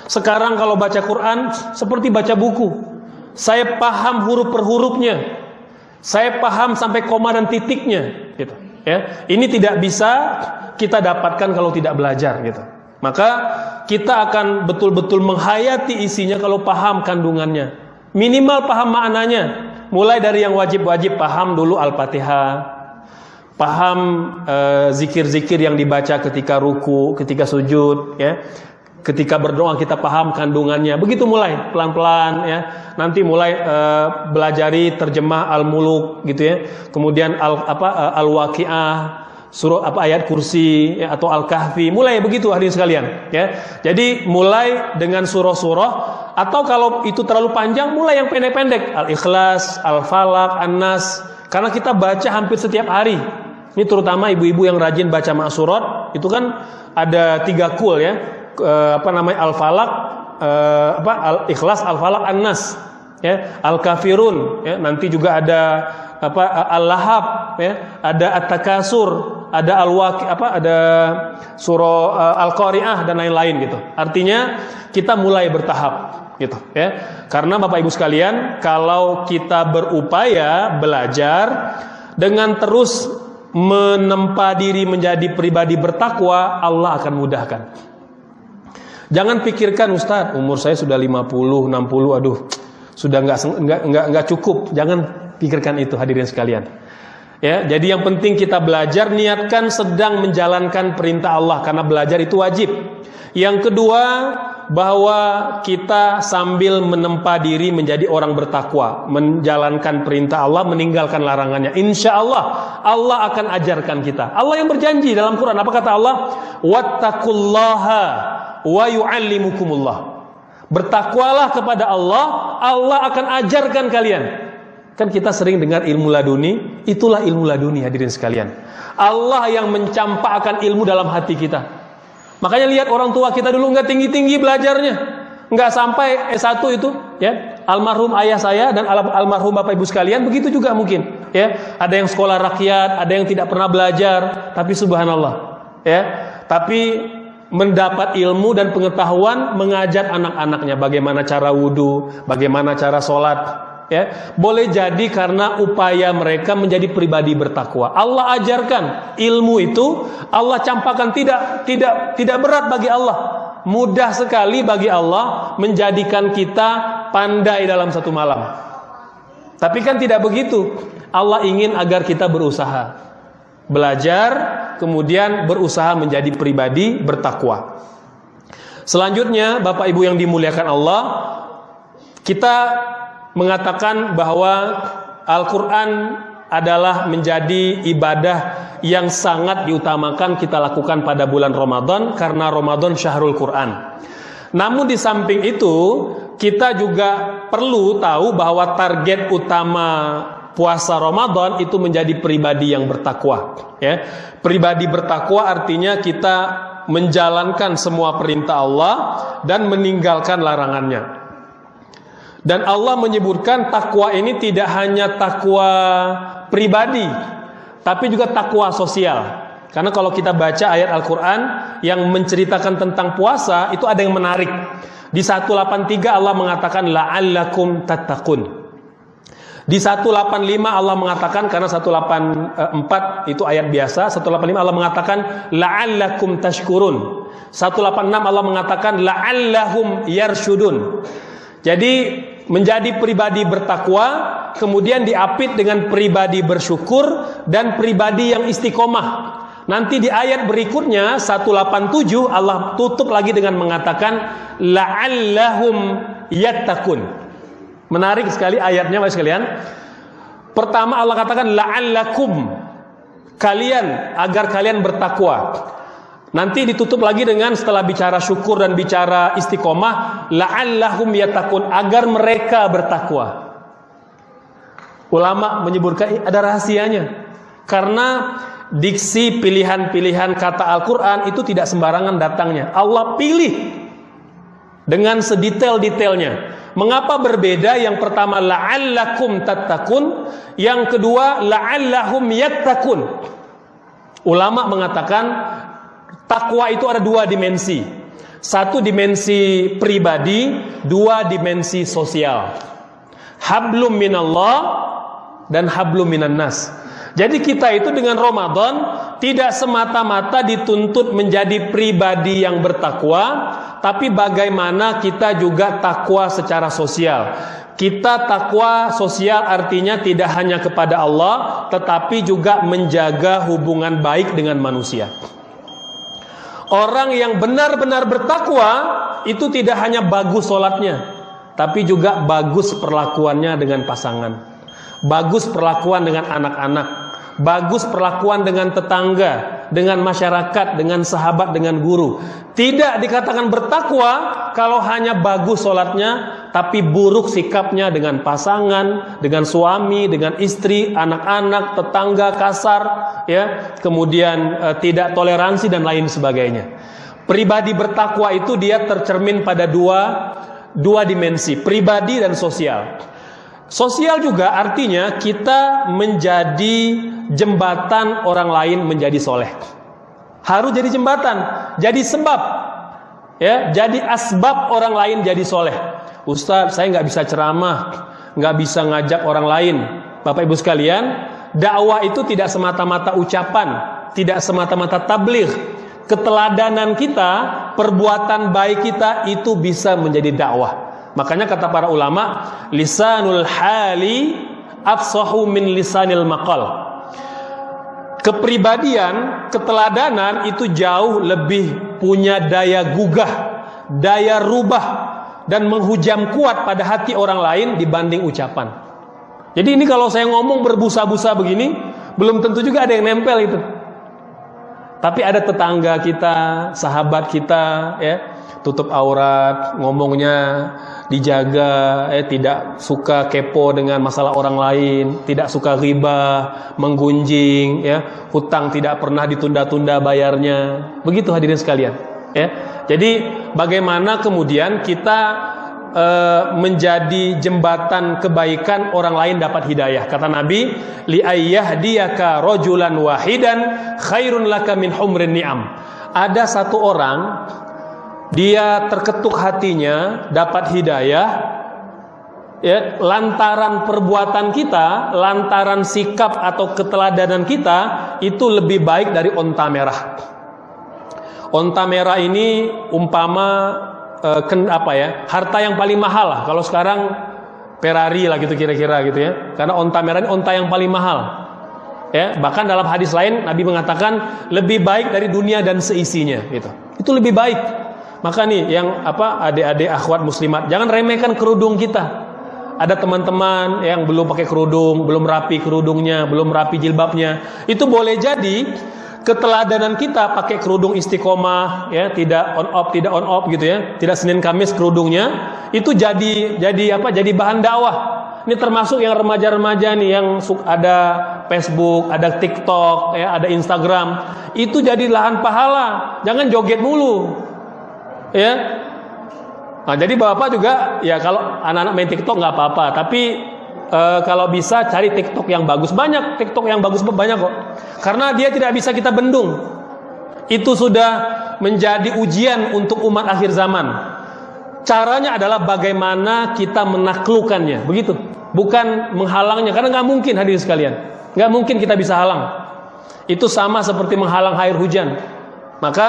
Sekarang kalau baca Quran seperti baca buku. Saya paham huruf per hurufnya. Saya paham sampai koma dan titiknya, gitu ya ini tidak bisa kita dapatkan kalau tidak belajar gitu maka kita akan betul-betul menghayati isinya kalau paham kandungannya. Minimal paham maknanya. Mulai dari yang wajib-wajib paham dulu al-fatihah. Paham eh, zikir-zikir yang dibaca ketika ruku ketika sujud ya. Ketika berdoa kita paham kandungannya. Begitu mulai pelan-pelan ya. Nanti mulai uh, belajari terjemah al-muluk gitu ya. Kemudian al apa uh, al-waqiah surah apa ayat kursi ya, atau al-kahfi. Mulai begitu hadirin sekalian ya. Jadi mulai dengan surah-surah atau kalau itu terlalu panjang mulai yang pendek-pendek. Al-ikhlas al-falak an-nas. Karena kita baca hampir setiap hari. Ini terutama ibu-ibu yang rajin baca ma'surat itu kan ada tiga kul ya. Uh, apa namanya al-falak uh, apa al-ikhlas al-falak an-nas ya. Al-kafirun ya. Nanti juga ada apa al-lahab ya. Ada at-takasur ada al-waqi apa ada surah uh, al-qari'ah dan lain-lain gitu. Artinya kita mulai bertahap gitu ya. Karena Bapak Ibu sekalian, kalau kita berupaya belajar dengan terus menempa diri menjadi pribadi bertakwa, Allah akan mudahkan. Jangan pikirkan Ustadz, umur saya sudah 50, 60, aduh, sudah nggak nggak nggak cukup. Jangan pikirkan itu hadirin sekalian. Ya, jadi yang penting kita belajar niatkan sedang menjalankan perintah Allah karena belajar itu wajib. Yang kedua, bahwa kita sambil menempa diri menjadi orang bertakwa, menjalankan perintah Allah, meninggalkan larangannya. Insya Allah, Allah akan ajarkan kita. Allah yang berjanji dalam Quran, apa kata Allah? Wattakullaha wa yu'allimukumullah. Bertakwalah kepada Allah, Allah akan ajarkan kalian. Kan kita sering dengar ilmu laduni, itulah ilmu laduni hadirin sekalian. Allah yang mencampakkan ilmu dalam hati kita. Makanya lihat orang tua kita dulu nggak tinggi-tinggi belajarnya, nggak sampai S1 itu, ya. Almarhum ayah saya dan al almarhum bapak ibu sekalian begitu juga mungkin, ya. Ada yang sekolah rakyat, ada yang tidak pernah belajar, tapi subhanallah, ya. Tapi mendapat ilmu dan pengetahuan mengajar anak-anaknya bagaimana cara wudhu, bagaimana cara sholat, ya boleh jadi karena upaya mereka menjadi pribadi bertakwa. Allah ajarkan ilmu itu Allah campakkan tidak tidak tidak berat bagi Allah. Mudah sekali bagi Allah menjadikan kita pandai dalam satu malam. Tapi kan tidak begitu. Allah ingin agar kita berusaha. Belajar kemudian berusaha menjadi pribadi bertakwa. Selanjutnya Bapak Ibu yang dimuliakan Allah kita mengatakan bahwa Al-Quran adalah menjadi ibadah yang sangat diutamakan kita lakukan pada bulan Ramadan karena Ramadan syahrul Quran. Namun di samping itu kita juga perlu tahu bahwa target utama puasa Ramadan itu menjadi pribadi yang bertakwa ya. Pribadi bertakwa artinya kita menjalankan semua perintah Allah dan meninggalkan larangannya. Dan Allah menyebutkan takwa ini tidak hanya takwa pribadi, tapi juga takwa sosial. Karena kalau kita baca ayat Al-Quran yang menceritakan tentang puasa, itu ada yang menarik. Di 183 Allah mengatakan la'allakum tattaqun. Di 185 Allah mengatakan karena 184 itu ayat biasa, 185 Allah mengatakan la'allakum tashkurun. 186 Allah mengatakan la'allahum yarshudun. Jadi menjadi pribadi bertakwa, kemudian diapit dengan pribadi bersyukur dan pribadi yang istiqomah. Nanti di ayat berikutnya 187 Allah tutup lagi dengan mengatakan la'allahum yattaqun. Menarik sekali ayatnya Bapak sekalian. Pertama Allah katakan la'allakum kalian agar kalian bertakwa. Nanti ditutup lagi dengan setelah bicara syukur dan bicara istiqomah, la'allahum yatakun agar mereka bertakwa. Ulama menyebutkan ada rahasianya. Karena diksi pilihan-pilihan kata Al-Qur'an itu tidak sembarangan datangnya. Allah pilih dengan sedetail-detailnya. Mengapa berbeda? Yang pertama la'allakum tattaqun, yang kedua la'allahum yattaqun. Ulama mengatakan Takwa itu ada dua dimensi. Satu dimensi pribadi, dua dimensi sosial. Hablum minallah dan hablum minannas. Jadi kita itu dengan Ramadan tidak semata-mata dituntut menjadi pribadi yang bertakwa, tapi bagaimana kita juga takwa secara sosial. Kita takwa sosial artinya tidak hanya kepada Allah, tetapi juga menjaga hubungan baik dengan manusia. Orang yang benar-benar bertakwa itu tidak hanya bagus sholatnya, tapi juga bagus perlakuannya dengan pasangan, bagus perlakuan dengan anak-anak, bagus perlakuan dengan tetangga, dengan masyarakat, dengan sahabat, dengan guru. Tidak dikatakan bertakwa kalau hanya bagus sholatnya, tapi buruk sikapnya dengan pasangan, dengan suami, dengan istri, anak-anak, tetangga kasar, ya, kemudian e, tidak toleransi dan lain sebagainya. Pribadi bertakwa itu dia tercermin pada dua dua dimensi, pribadi dan sosial. Sosial juga artinya kita menjadi jembatan orang lain menjadi soleh. Harus jadi jembatan, jadi sebab, ya, jadi asbab orang lain jadi soleh. Ustaz, saya nggak bisa ceramah, nggak bisa ngajak orang lain. Bapak Ibu sekalian, dakwah itu tidak semata-mata ucapan, tidak semata-mata tabligh. Keteladanan kita, perbuatan baik kita itu bisa menjadi dakwah. Makanya kata para ulama, lisanul hali afsahu min lisanil maqal. Kepribadian, keteladanan itu jauh lebih punya daya gugah, daya rubah dan menghujam kuat pada hati orang lain dibanding ucapan. Jadi ini kalau saya ngomong berbusa-busa begini, belum tentu juga ada yang nempel itu. Tapi ada tetangga kita, sahabat kita, ya, tutup aurat, ngomongnya dijaga, eh, tidak suka kepo dengan masalah orang lain, tidak suka riba, menggunjing, ya, hutang tidak pernah ditunda-tunda bayarnya. Begitu hadirin sekalian, ya. Jadi bagaimana kemudian kita e, menjadi jembatan kebaikan orang lain dapat hidayah. Kata Nabi, li ayyahdiyaka rajulan wahidan khairun laka min humrin ni'am. Ada satu orang dia terketuk hatinya dapat hidayah ya lantaran perbuatan kita, lantaran sikap atau keteladanan kita itu lebih baik dari onta merah. Onta merah ini umpama uh, ken, apa ya harta yang paling mahal lah. Kalau sekarang Ferrari lah gitu kira-kira gitu ya. Karena onta merah ini onta yang paling mahal. Ya bahkan dalam hadis lain Nabi mengatakan lebih baik dari dunia dan seisinya gitu. Itu lebih baik maka nih yang apa adik-adik akhwat muslimat jangan remehkan kerudung kita. Ada teman-teman yang belum pakai kerudung belum rapi kerudungnya belum rapi jilbabnya. Itu boleh jadi keteladanan kita pakai kerudung istiqomah ya tidak on off tidak on off gitu ya. Tidak Senin Kamis kerudungnya. Itu jadi jadi apa jadi bahan dakwah. Ini termasuk yang remaja-remaja nih yang ada Facebook ada TikTok ya ada Instagram. Itu jadi lahan pahala. Jangan joget mulu ya. Nah jadi bapak juga ya kalau anak-anak main TikTok nggak apa-apa. Tapi e, kalau bisa cari TikTok yang bagus. Banyak TikTok yang bagus banyak kok. Karena dia tidak bisa kita bendung. Itu sudah menjadi ujian untuk umat akhir zaman. Caranya adalah bagaimana kita menaklukkannya. Begitu. Bukan menghalangnya. Karena nggak mungkin hadir sekalian. Nggak mungkin kita bisa halang. Itu sama seperti menghalang air hujan. Maka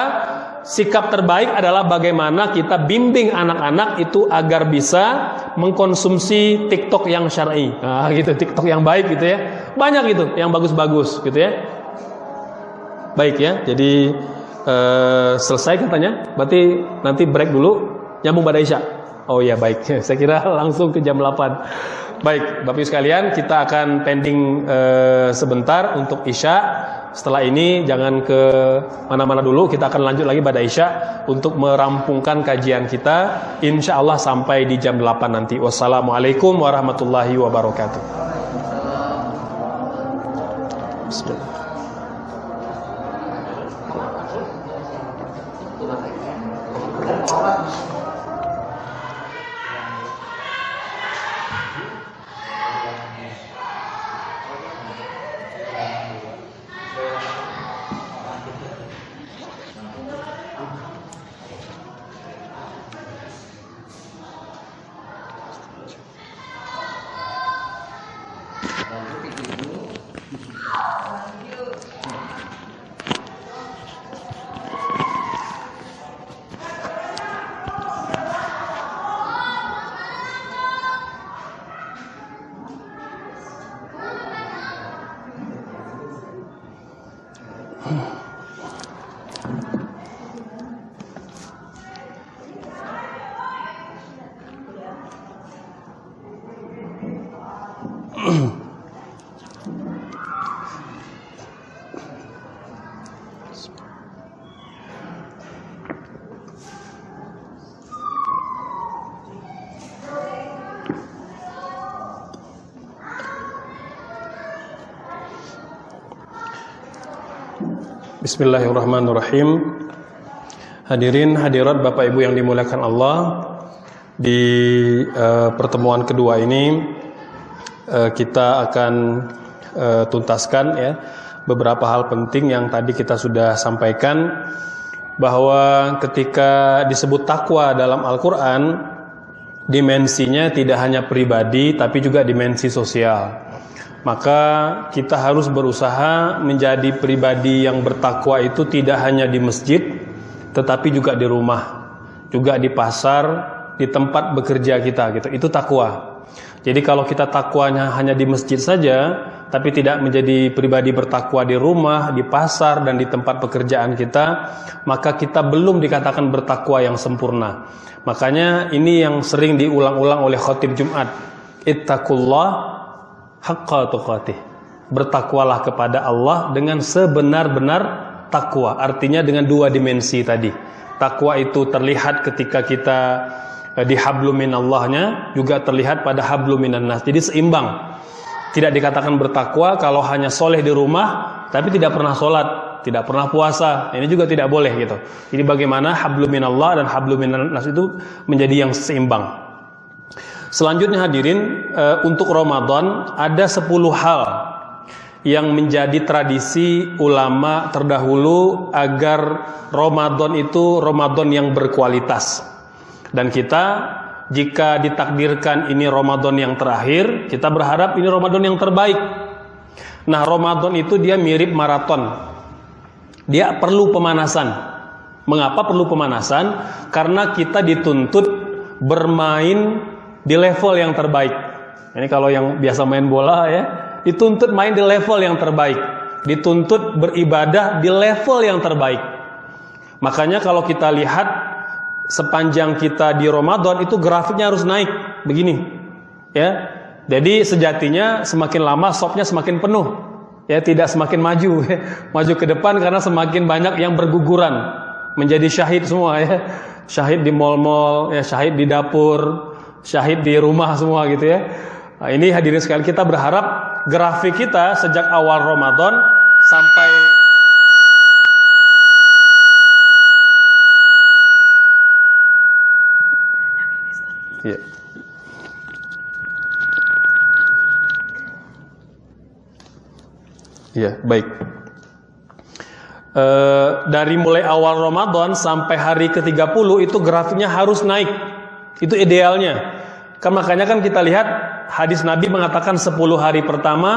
sikap terbaik adalah bagaimana kita bimbing anak-anak itu agar bisa mengkonsumsi TikTok yang syar'i. Nah, gitu, TikTok yang baik gitu ya. Banyak gitu yang bagus-bagus gitu ya. Baik ya. Jadi eh, selesai katanya. Berarti nanti break dulu nyambung pada Isya. Oh ya baik. Saya kira langsung ke jam 8. Baik, Bapak Ibu sekalian, kita akan pending eh, sebentar untuk Isya. Setelah ini jangan ke mana-mana dulu, kita akan lanjut lagi pada Isya untuk merampungkan kajian kita. Insya Allah sampai di jam 8 nanti. Wassalamualaikum warahmatullahi wabarakatuh. Bismillahirrahmanirrahim. Hadirin hadirat Bapak Ibu yang dimuliakan Allah, di uh, pertemuan kedua ini uh, kita akan uh, tuntaskan ya beberapa hal penting yang tadi kita sudah sampaikan bahwa ketika disebut takwa dalam Al-Qur'an dimensinya tidak hanya pribadi tapi juga dimensi sosial. Maka kita harus berusaha menjadi pribadi yang bertakwa itu tidak hanya di masjid tetapi juga di rumah, juga di pasar, di tempat bekerja kita gitu. Itu takwa. Jadi kalau kita takwanya hanya di masjid saja, tapi tidak menjadi pribadi bertakwa di rumah, di pasar dan di tempat pekerjaan kita, maka kita belum dikatakan bertakwa yang sempurna. Makanya ini yang sering diulang-ulang oleh khotib Jumat. Ittaqullah haqqa tuqatih. Bertakwalah kepada Allah dengan sebenar-benar takwa. Artinya dengan dua dimensi tadi. Takwa itu terlihat ketika kita Eh, di hablumin Allahnya juga terlihat pada habluminan nas. Jadi seimbang. Tidak dikatakan bertakwa kalau hanya soleh di rumah tapi tidak pernah sholat, tidak pernah puasa. Ini juga tidak boleh gitu. Jadi bagaimana hablumin Allah dan habluminan nas itu menjadi yang seimbang. Selanjutnya hadirin eh, untuk Ramadan ada 10 hal yang menjadi tradisi ulama terdahulu agar Ramadan itu Ramadan yang berkualitas. Dan kita jika ditakdirkan ini Ramadan yang terakhir, kita berharap ini Ramadan yang terbaik. Nah, Ramadan itu dia mirip maraton. Dia perlu pemanasan. Mengapa perlu pemanasan? Karena kita dituntut bermain di level yang terbaik. Ini kalau yang biasa main bola ya, dituntut main di level yang terbaik. Dituntut beribadah di level yang terbaik. Makanya kalau kita lihat sepanjang kita di Ramadan itu grafiknya harus naik begini ya jadi sejatinya semakin lama sopnya semakin penuh ya tidak semakin maju ya. maju ke depan karena semakin banyak yang berguguran menjadi syahid semua ya syahid di mall-mall ya syahid di dapur syahid di rumah semua gitu ya nah, ini hadirin sekali kita berharap grafik kita sejak awal Ramadan sampai Ya. Ya, baik. E, dari mulai awal Ramadan sampai hari ke-30 itu grafiknya harus naik. Itu idealnya. Kan makanya kan kita lihat hadis Nabi mengatakan 10 hari pertama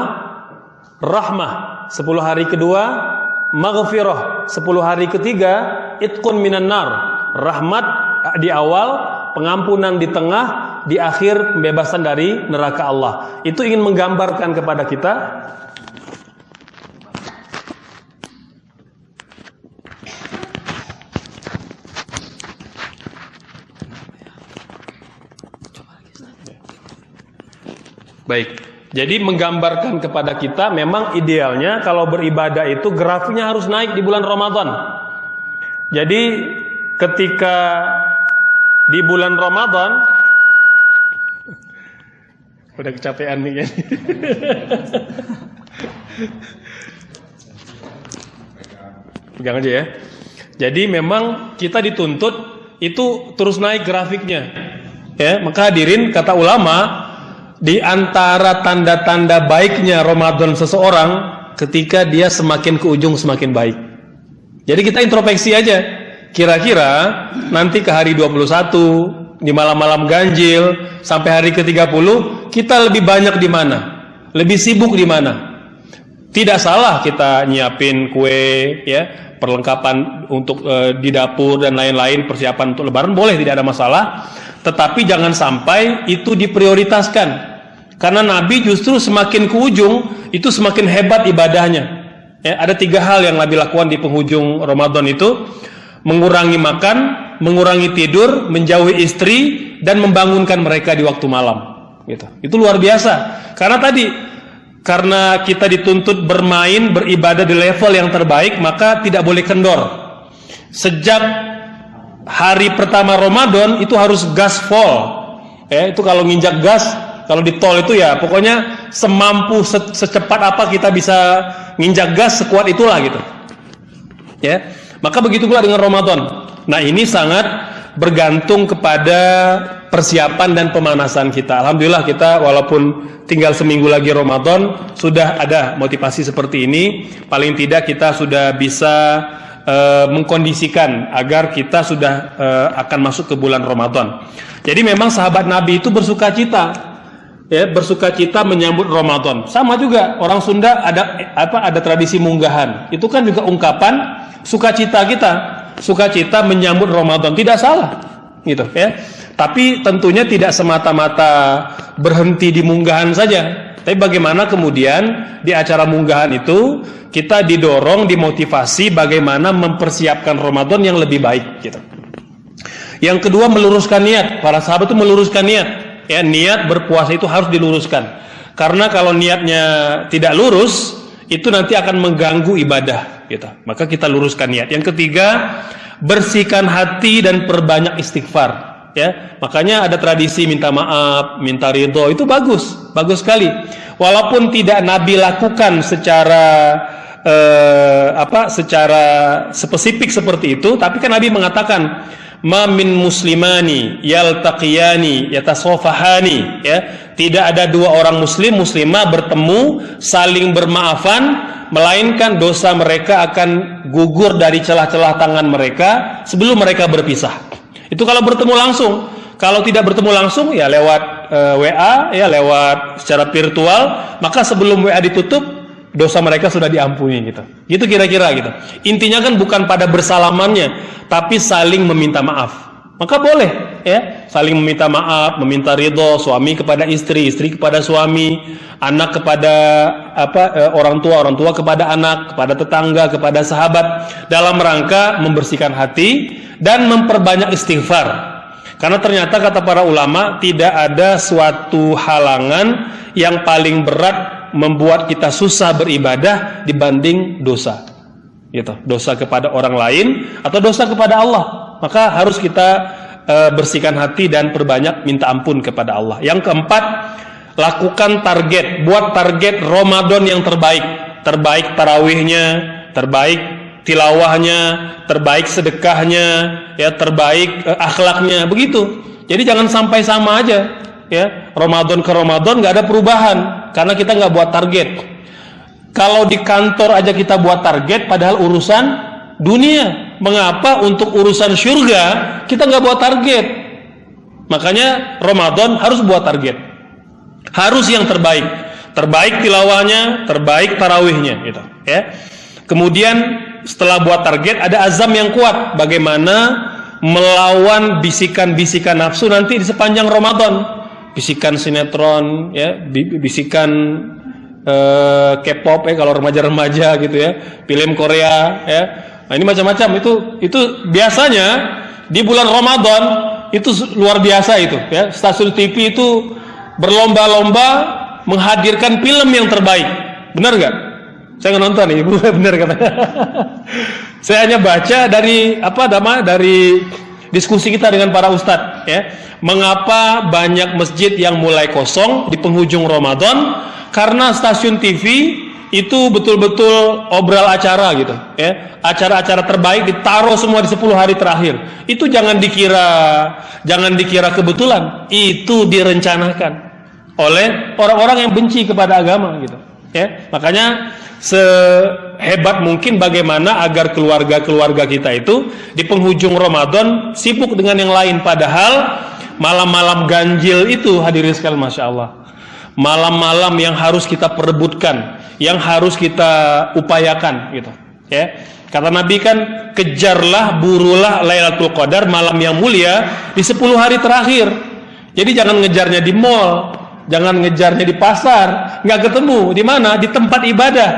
rahmah, 10 hari kedua maghfirah, 10 hari ketiga itqun minan nar. Rahmat di awal, pengampunan di tengah, di akhir pembebasan dari neraka Allah. Itu ingin menggambarkan kepada kita Baik. Jadi menggambarkan kepada kita memang idealnya kalau beribadah itu grafiknya harus naik di bulan Ramadan. Jadi ketika di bulan Ramadan udah kecapean nih ya. Pegang aja ya. Jadi memang kita dituntut itu terus naik grafiknya. Ya, maka hadirin kata ulama di antara tanda-tanda baiknya Ramadan seseorang ketika dia semakin ke ujung semakin baik. Jadi kita introspeksi aja. Kira-kira nanti ke hari 21 di malam-malam ganjil sampai hari ke-30 kita lebih banyak di mana? Lebih sibuk di mana? Tidak salah kita nyiapin kue ya, perlengkapan untuk e, di dapur dan lain-lain, persiapan untuk lebaran boleh tidak ada masalah. Tetapi jangan sampai itu diprioritaskan. Karena Nabi justru semakin ke ujung itu semakin hebat ibadahnya. Ya, ada tiga hal yang Nabi lakukan di penghujung Ramadan itu mengurangi makan, mengurangi tidur, menjauhi istri dan membangunkan mereka di waktu malam. Gitu. Itu luar biasa. Karena tadi karena kita dituntut bermain, beribadah di level yang terbaik, maka tidak boleh kendor. Sejak hari pertama Ramadan itu harus gas full. Ya, itu kalau nginjak gas, kalau di tol itu ya pokoknya semampu se secepat apa kita bisa nginjak gas sekuat itulah gitu. Ya. Maka begitu pula dengan Ramadan. Nah, ini sangat bergantung kepada persiapan dan pemanasan kita. Alhamdulillah kita walaupun tinggal seminggu lagi Ramadan sudah ada motivasi seperti ini. Paling tidak kita sudah bisa uh, mengkondisikan agar kita sudah uh, akan masuk ke bulan Ramadan. Jadi memang sahabat Nabi itu bersuka cita ya bersuka cita menyambut Ramadan. Sama juga orang Sunda ada apa ada tradisi munggahan. Itu kan juga ungkapan sukacita kita, sukacita menyambut Ramadan. Tidak salah gitu ya. Tapi tentunya tidak semata-mata berhenti di munggahan saja. Tapi bagaimana kemudian di acara munggahan itu kita didorong, dimotivasi bagaimana mempersiapkan Ramadan yang lebih baik gitu. Yang kedua meluruskan niat. Para sahabat itu meluruskan niat. Ya, niat berpuasa itu harus diluruskan. Karena kalau niatnya tidak lurus, itu nanti akan mengganggu ibadah gitu. Maka kita luruskan niat. Yang ketiga, bersihkan hati dan perbanyak istighfar ya makanya ada tradisi minta maaf minta ridho itu bagus bagus sekali walaupun tidak Nabi lakukan secara eh, apa secara spesifik seperti itu tapi kan Nabi mengatakan ma min muslimani yaltaqiyani yatasofahani ya tidak ada dua orang muslim muslimah bertemu saling bermaafan melainkan dosa mereka akan gugur dari celah-celah tangan mereka sebelum mereka berpisah itu kalau bertemu langsung. Kalau tidak bertemu langsung ya lewat e, eh, WA ya lewat secara virtual, maka sebelum WA ditutup dosa mereka sudah diampuni gitu. Gitu kira-kira gitu. Intinya kan bukan pada bersalamannya, tapi saling meminta maaf. Maka boleh ya, saling meminta maaf, meminta ridho suami kepada istri, istri kepada suami, anak kepada apa e, orang tua, orang tua kepada anak, kepada tetangga, kepada sahabat dalam rangka membersihkan hati dan memperbanyak istighfar. Karena ternyata kata para ulama tidak ada suatu halangan yang paling berat membuat kita susah beribadah dibanding dosa. Gitu, dosa kepada orang lain atau dosa kepada Allah. Maka harus kita e, bersihkan hati dan perbanyak minta ampun kepada Allah. Yang keempat, lakukan target, buat target Ramadan yang terbaik. Terbaik tarawihnya, terbaik tilawahnya, terbaik sedekahnya, ya terbaik eh, akhlaknya, begitu. Jadi jangan sampai sama aja, ya Ramadan ke Ramadan nggak ada perubahan karena kita nggak buat target. Kalau di kantor aja kita buat target, padahal urusan dunia. Mengapa untuk urusan surga kita nggak buat target? Makanya Ramadan harus buat target. Harus yang terbaik. Terbaik tilawahnya, terbaik tarawihnya gitu, ya. Kemudian setelah buat target ada azam yang kuat bagaimana melawan bisikan-bisikan nafsu nanti di sepanjang Ramadan. Bisikan sinetron ya, bisikan uh, K-pop ya kalau remaja-remaja gitu ya, film Korea ya. Nah, ini macam-macam itu itu biasanya di bulan Ramadan itu luar biasa itu ya. Stasiun TV itu berlomba-lomba menghadirkan film yang terbaik. Benar nggak? Saya nggak nonton ibu benar katanya. saya hanya baca dari apa nama dari diskusi kita dengan para ustadz ya. Mengapa banyak masjid yang mulai kosong di penghujung Ramadan? Karena stasiun TV itu betul-betul obral acara gitu ya. Acara-acara terbaik ditaruh semua di 10 hari terakhir. Itu jangan dikira jangan dikira kebetulan, itu direncanakan oleh orang-orang yang benci kepada agama gitu ya. Makanya sehebat mungkin bagaimana agar keluarga-keluarga kita itu di penghujung Ramadan sibuk dengan yang lain. Padahal malam-malam ganjil itu hadirin sekalian Masya Allah malam-malam yang harus kita perebutkan yang harus kita upayakan gitu. Ya kata Nabi kan kejarlah burulah Lailatul Qadar malam yang mulia di 10 hari terakhir. Jadi jangan ngejarnya di mall jangan ngejarnya di pasar. Nggak ketemu. Di mana? Di tempat ibadah.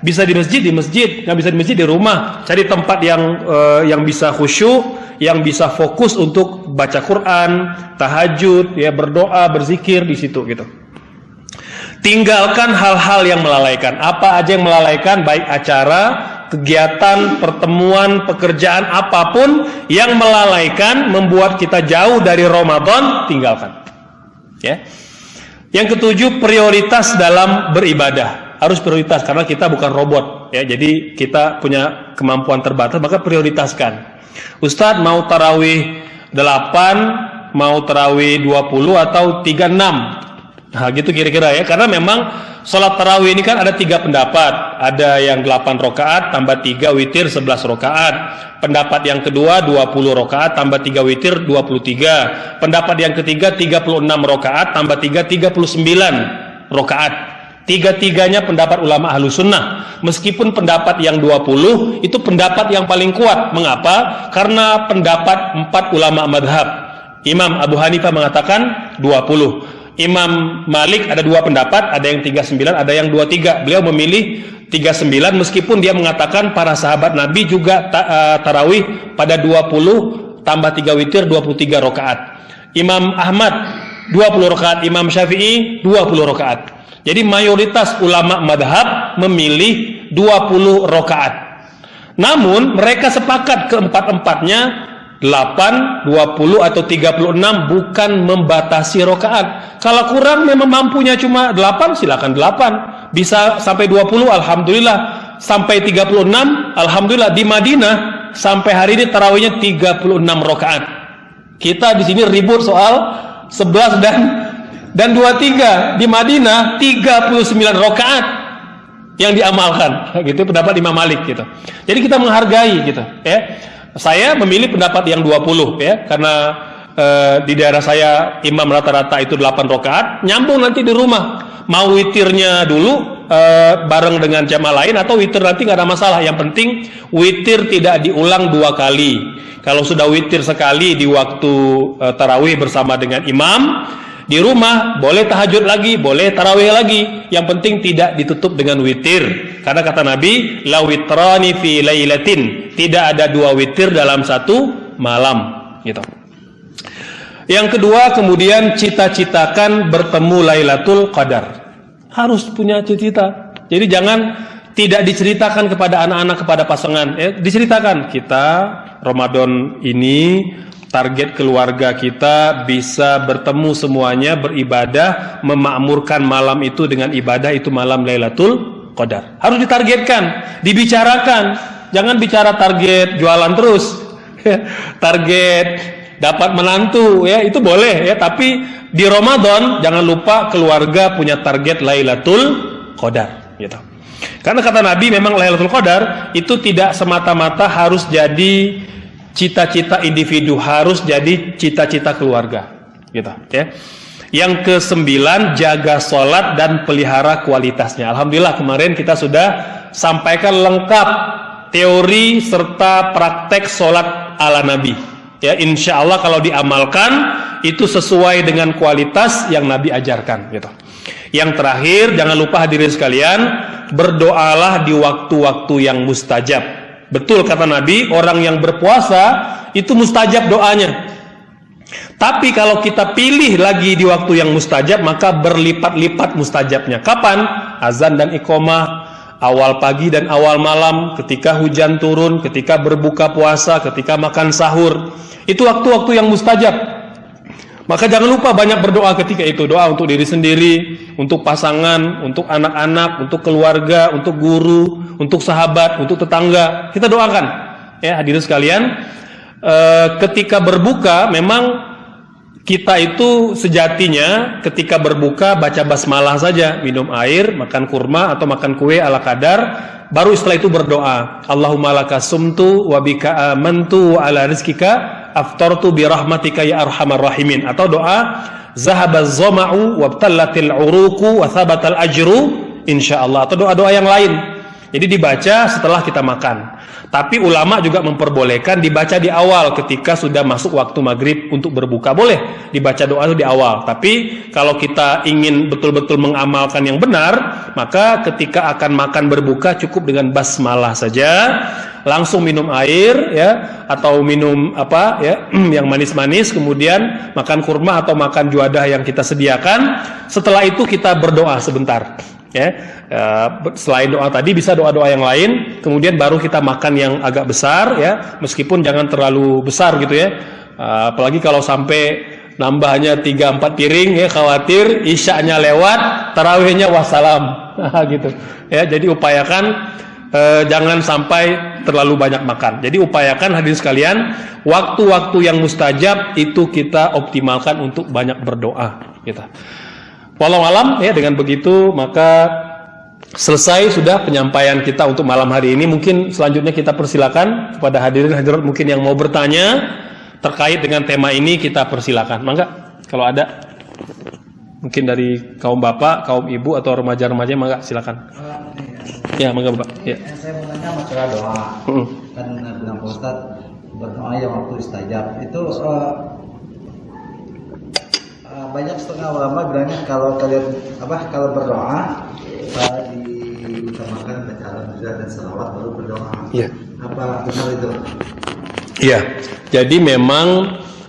Bisa di masjid di masjid. Nggak bisa di masjid di rumah. Cari tempat yang uh, yang bisa khusyuk yang bisa fokus untuk baca Quran tahajud ya berdoa berzikir di situ gitu. Tinggalkan hal-hal yang melalaikan. Apa aja yang melalaikan? Baik acara kegiatan pertemuan pekerjaan apa pun yang melalaikan membuat kita jauh dari Ramadan tinggalkan. Ya yang ketujuh prioritas dalam beribadah. Harus prioritas karena kita bukan robot ya. Jadi kita punya kemampuan terbatas maka prioritaskan. Ustadz mau tarawih 8 mau tarawih 20 atau 36 Nah gitu kira-kira ya. Karena memang sholat tarawih ini kan ada tiga pendapat. Ada yang 8 rokaat tambah 3 witir 11 rokaat. Pendapat yang kedua 20 rokaat tambah 3 witir 23 pendapat yang ketiga 36 rokaat tambah 3 39 rokaat. Tiga-tiganya pendapat ulama ahlu sunnah. Meskipun pendapat yang 20 itu pendapat yang paling kuat. Mengapa? karena pendapat empat ulama madhab. Imam Abu Hanifah mengatakan 20 Imam Malik ada dua pendapat, ada yang 39, ada yang 23. Beliau memilih 39 meskipun dia mengatakan para sahabat Nabi juga ta, uh, tarawih pada 20 tambah 3 witir 23 rakaat. Imam Ahmad 20 rakaat, Imam Syafi'i 20 rakaat. Jadi mayoritas ulama madhab memilih 20 rakaat. Namun mereka sepakat keempat-empatnya 8, 20 atau 36 bukan membatasi rokaat. Kalau kurang memang mampunya cuma 8 silakan 8. Bisa sampai 20 alhamdulillah. Sampai 36 alhamdulillah di Madinah sampai hari ini tarawihnya 36 rokaat. Kita di sini ribut soal 11 dan dan 23 di Madinah 39 rokaat yang diamalkan gitu pendapat Imam Malik gitu. Jadi kita menghargai gitu ya saya memilih pendapat yang 20 ya. Karena e, di daerah saya imam rata-rata itu 8 rakaat. Nyambung nanti di rumah. Mau witirnya dulu e, bareng dengan jamaah lain atau witir nanti nggak ada masalah. Yang penting witir tidak diulang dua kali. Kalau sudah witir sekali di waktu e, tarawih bersama dengan imam di rumah boleh tahajud lagi, boleh tarawih lagi. Yang penting tidak ditutup dengan witir. Karena kata Nabi, la witrani fi lailatin. Tidak ada dua witir dalam satu malam, gitu. Yang kedua, kemudian cita-citakan bertemu Lailatul Qadar. Harus punya cita-cita. Jadi jangan tidak diceritakan kepada anak-anak kepada pasangan. Eh, diceritakan kita Ramadan ini target keluarga kita bisa bertemu semuanya beribadah memakmurkan malam itu dengan ibadah itu malam Lailatul Qadar. Harus ditargetkan dibicarakan. Jangan bicara target jualan terus. Target dapat menantu ya itu boleh ya. Tapi di Ramadan jangan lupa keluarga punya target Lailatul Qadar gitu. Karena kata Nabi memang Lailatul Qadar itu tidak semata-mata harus jadi cita-cita individu harus jadi cita-cita keluarga. Gitu ya. Yang kesembilan jaga sholat dan pelihara kualitasnya. Alhamdulillah kemarin kita sudah sampaikan lengkap teori serta praktek sholat ala Nabi. Ya insya Allah kalau diamalkan itu sesuai dengan kualitas yang Nabi ajarkan gitu. Yang terakhir jangan lupa hadirin sekalian berdoalah di waktu-waktu yang mustajab Betul kata Nabi, orang yang berpuasa itu mustajab doanya. Tapi kalau kita pilih lagi di waktu yang mustajab, maka berlipat-lipat mustajabnya. Kapan? Azan dan iqomah, awal pagi dan awal malam, ketika hujan turun, ketika berbuka puasa, ketika makan sahur. Itu waktu-waktu yang mustajab. Maka jangan lupa banyak berdoa ketika itu. Doa untuk diri sendiri, untuk pasangan, untuk anak-anak, untuk keluarga, untuk guru, untuk sahabat, untuk tetangga. Kita doakan. Ya, hadirin sekalian, e, ketika berbuka memang kita itu sejatinya ketika berbuka baca basmalah saja, minum air, makan kurma atau makan kue ala kadar, baru setelah itu berdoa. Allahumma laka sumtu wa bika amantu wa ala rizkika aftartu bi rahmatika ya arhamar rahimin atau doa zahabaz zama'u wabtallatil uruku wa thabatal ajru insyaallah atau doa-doa yang lain. Jadi dibaca setelah kita makan. Tapi ulama juga memperbolehkan dibaca di awal ketika sudah masuk waktu maghrib untuk berbuka. Boleh dibaca doa itu di awal. Tapi kalau kita ingin betul-betul mengamalkan yang benar, maka ketika akan makan berbuka cukup dengan basmalah saja. Langsung minum air ya atau minum apa ya yang manis-manis kemudian makan kurma atau makan juadah yang kita sediakan. Setelah itu kita berdoa sebentar ya uh, selain doa tadi bisa doa-doa yang lain kemudian baru kita makan yang agak besar ya meskipun jangan terlalu besar gitu ya uh, apalagi kalau sampai nambahnya 3 4 piring ya khawatir isyanya lewat tarawihnya wassalam gitu ya jadi upayakan eh, jangan sampai terlalu banyak makan. Jadi upayakan hadirin sekalian, waktu-waktu yang mustajab itu kita optimalkan untuk banyak berdoa. Kita. Walau alam ya dengan begitu maka selesai sudah penyampaian kita untuk malam hari ini. Mungkin selanjutnya kita persilakan kepada hadirin hadirat mungkin yang mau bertanya terkait dengan tema ini kita persilakan. Mangga kalau ada mungkin dari kaum bapak, kaum ibu atau remaja-remaja mangga silakan. Ya, mangga Bapak. Ya. Saya mau tanya masalah doa. Kan bilang Pak Ustaz berdoa yang waktu istajab itu eh, eh, banyak setengah ulama bilangnya kalau kalian apa kalau berdoa uh, diutamakan baca alhamdulillah dan salawat baru berdoa. Iya. Apa benar itu? Iya. Jadi memang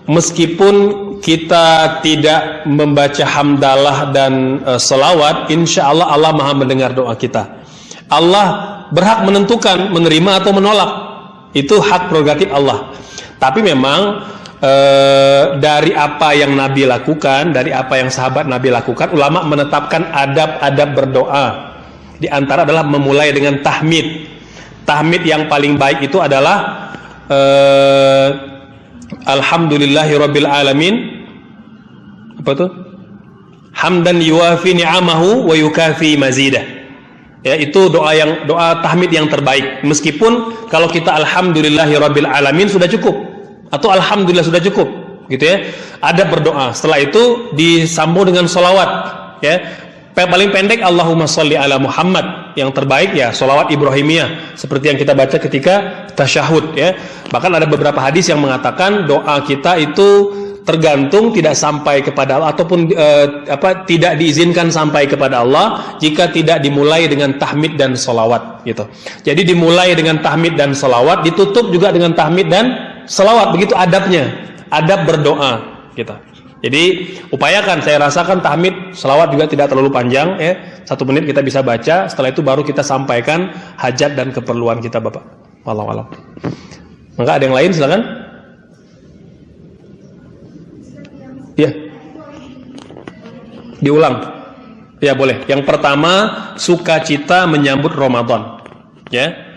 meskipun kita tidak membaca hamdalah dan e, selawat, insya Allah Allah maha mendengar doa kita. Allah berhak menentukan menerima atau menolak. Itu hak prerogatif Allah. Tapi memang e, dari apa yang Nabi lakukan, dari apa yang sahabat Nabi lakukan, ulama menetapkan adab-adab berdoa. Di antara adalah memulai dengan tahmid. Tahmid yang paling baik itu adalah eh, Alhamdulillahi Rabbil Alamin. Apa tuh hamdan yuwafi ni'amahu wa yukafi mazidah. Ya itu doa yang doa tahmid yang terbaik. Meskipun kalau kita alhamdulillahi rabbil alamin sudah cukup atau alhamdulillah sudah cukup gitu ya. Ada berdoa. Setelah itu disambung dengan solawat ya. Paling pendek Allahumma sholli ala Muhammad. Yang terbaik ya solawat Ibrahimiyah. Seperti yang kita baca ketika tasyahud ya. Bahkan ada beberapa hadis yang mengatakan doa kita itu tergantung tidak sampai kepada Allah ataupun eh, apa tidak diizinkan sampai kepada Allah jika tidak dimulai dengan tahmid dan solawat gitu. Jadi dimulai dengan tahmid dan solawat ditutup juga dengan tahmid dan solawat begitu adabnya adab berdoa gitu jadi upayakan saya rasakan tahmid selawat juga tidak terlalu panjang ya. Satu menit kita bisa baca, setelah itu baru kita sampaikan hajat dan keperluan kita Bapak. Walau walau. Maka ada yang lain silakan. Ya. Diulang. Ya boleh. Yang pertama sukacita menyambut Ramadan. Ya.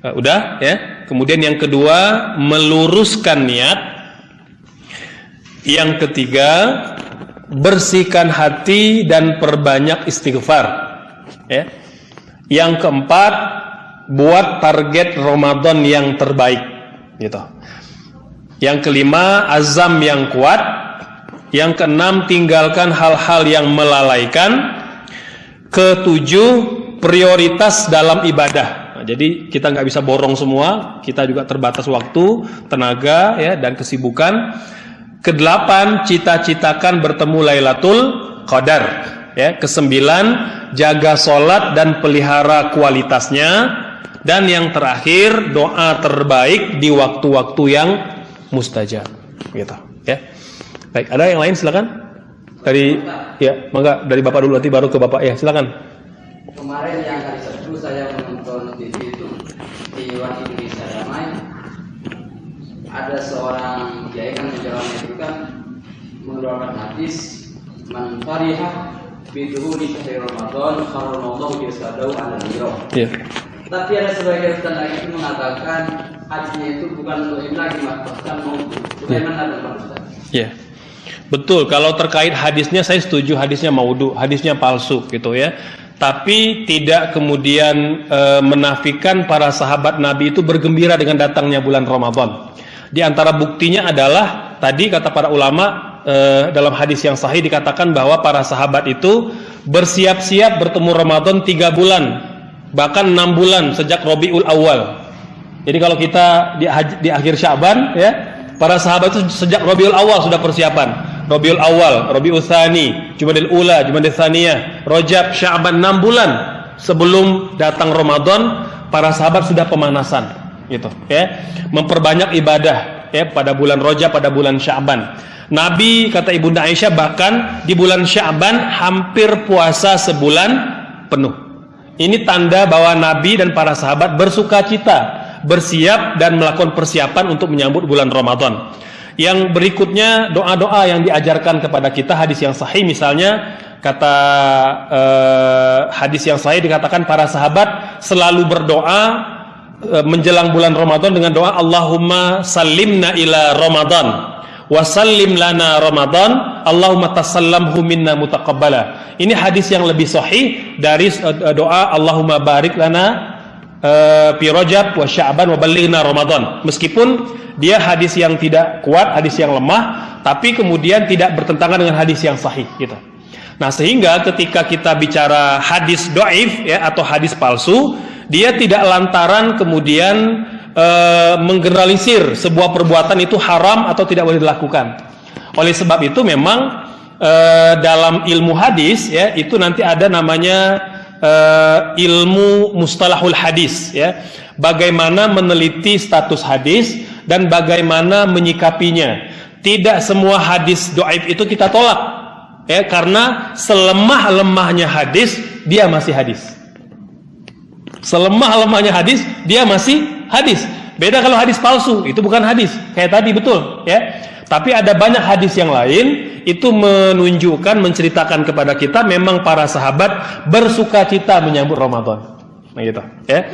Uh, udah ya. Kemudian yang kedua meluruskan niat yang ketiga, bersihkan hati dan perbanyak istighfar. Ya. Yang keempat, buat target Ramadan yang terbaik. Gitu. Yang kelima, azam yang kuat. Yang keenam, tinggalkan hal-hal yang melalaikan. Ketujuh, prioritas dalam ibadah. Nah, jadi kita nggak bisa borong semua, kita juga terbatas waktu, tenaga, ya, dan kesibukan. Kedelapan, cita-citakan bertemu Lailatul Qadar. Ya, kesembilan, jaga solat dan pelihara kualitasnya. Dan yang terakhir, doa terbaik di waktu-waktu yang mustajab. Gitu, ya. Baik, ada yang lain silakan. Dari ya, mangga dari Bapak dulu nanti baru ke Bapak ya, silakan. Kemarin yang hari Sabtu saya menonton TV itu di One Indonesia Damai ada seorang kiai kan menjalankan itu kan mengeluarkan hadis man fariha biduhuli syahr Ramadan karamallahu jasadahu ala niro. Ya. Tapi ada sebagian lagi itu mengatakan hadisnya itu bukan untuk lagi bahkan mau bagaimana dengan Ustaz? Ya. Betul, kalau terkait hadisnya saya setuju hadisnya maudhu, hadisnya palsu gitu ya. Tapi tidak kemudian e, menafikan para sahabat Nabi itu bergembira dengan datangnya bulan Ramadan. Di antara buktinya adalah tadi kata para ulama e, dalam hadis yang sahih dikatakan bahwa para sahabat itu bersiap-siap bertemu Ramadan tiga bulan, bahkan enam bulan sejak Robiul Awal. Jadi kalau kita di, di akhir Syaban ya, para sahabat itu sejak Rabiul Awal sudah persiapan. Rabiul Awal, Rabiul Tsani, Jumadil Ula, Jumadil Tsaniyah, Rajab, Sya'ban 6 bulan sebelum datang Ramadan, para sahabat sudah pemanasan gitu ya. Memperbanyak ibadah ya pada bulan Rajab, pada bulan Sya'ban. Nabi kata Ibunda Aisyah bahkan di bulan Sya'ban hampir puasa sebulan penuh. Ini tanda bahwa Nabi dan para sahabat bersuka cita, bersiap dan melakukan persiapan untuk menyambut bulan Ramadan. Yang berikutnya doa-doa yang diajarkan kepada kita hadis yang sahih misalnya kata eh, hadis yang sahih dikatakan para sahabat selalu berdoa eh, menjelang bulan Ramadan dengan doa Allahumma salimna ila Ramadan wa sallim lana Ramadan Allahumma tasallamhu minna mutaqabbala. Ini hadis yang lebih sahih dari eh, doa Allahumma barik lana fi Rajab wa Sya'ban wa ballighna Ramadan. Meskipun dia hadis yang tidak kuat, hadis yang lemah, tapi kemudian tidak bertentangan dengan hadis yang sahih gitu. Nah, sehingga ketika kita bicara hadis doif ya atau hadis palsu, dia tidak lantaran kemudian e, menggeneralisir sebuah perbuatan itu haram atau tidak boleh dilakukan. Oleh sebab itu memang e, dalam ilmu hadis ya itu nanti ada namanya e, ilmu mustalahul hadis ya. Bagaimana meneliti status hadis dan bagaimana menyikapinya. Tidak semua hadis doif itu kita tolak ya karena selemah-lemahnya hadis dia masih hadis selemah-lemahnya hadis dia masih hadis beda kalau hadis palsu itu bukan hadis kayak tadi betul ya tapi ada banyak hadis yang lain itu menunjukkan menceritakan kepada kita memang para sahabat bersuka cita menyambut Ramadan nah gitu ya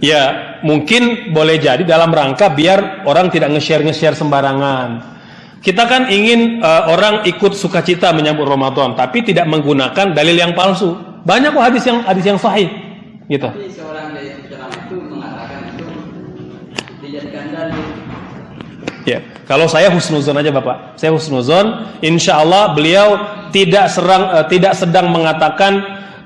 Ya, mungkin boleh jadi dalam rangka biar orang tidak nge-share nge-share sembarangan. Kita kan ingin uh, orang ikut sukacita menyambut Ramadan, tapi tidak menggunakan dalil yang palsu. Banyak kok hadis yang hadis yang sahih, gitu. Tapi seorang Ya, kalau saya husnuzon aja bapak, saya husnuzon. Insya Allah beliau tidak serang, uh, tidak sedang mengatakan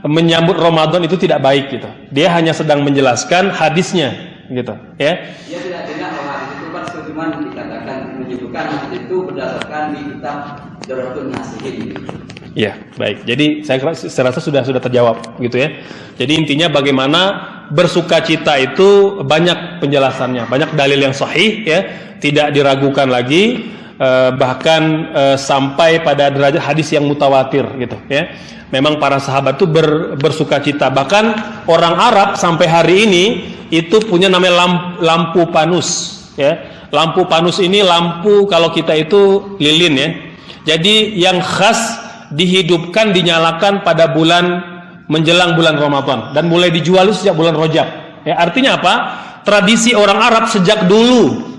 menyambut Ramadan itu tidak baik gitu. Dia hanya sedang menjelaskan hadisnya, gitu. Ya. Dia tidak dengar bahwa itu kan cuma dikatakan menyebutkan itu berdasarkan di kitab Darutun Nasihin. Ya, baik. Jadi saya, saya rasa sudah sudah terjawab gitu ya. Jadi intinya bagaimana bersuka cita itu banyak penjelasannya, banyak dalil yang sahih ya, tidak diragukan lagi eh, bahkan eh, sampai pada derajat hadis yang mutawatir gitu ya. Memang para sahabat itu ber, bersuka cita. Bahkan orang Arab sampai hari ini itu punya namanya lampu, lampu panus ya Lampu panus ini lampu kalau kita itu lilin ya. Jadi yang khas dihidupkan dinyalakan pada bulan menjelang bulan Ramadan dan mulai dijual sejak bulan Rojab. Ya, artinya apa? Tradisi orang Arab sejak dulu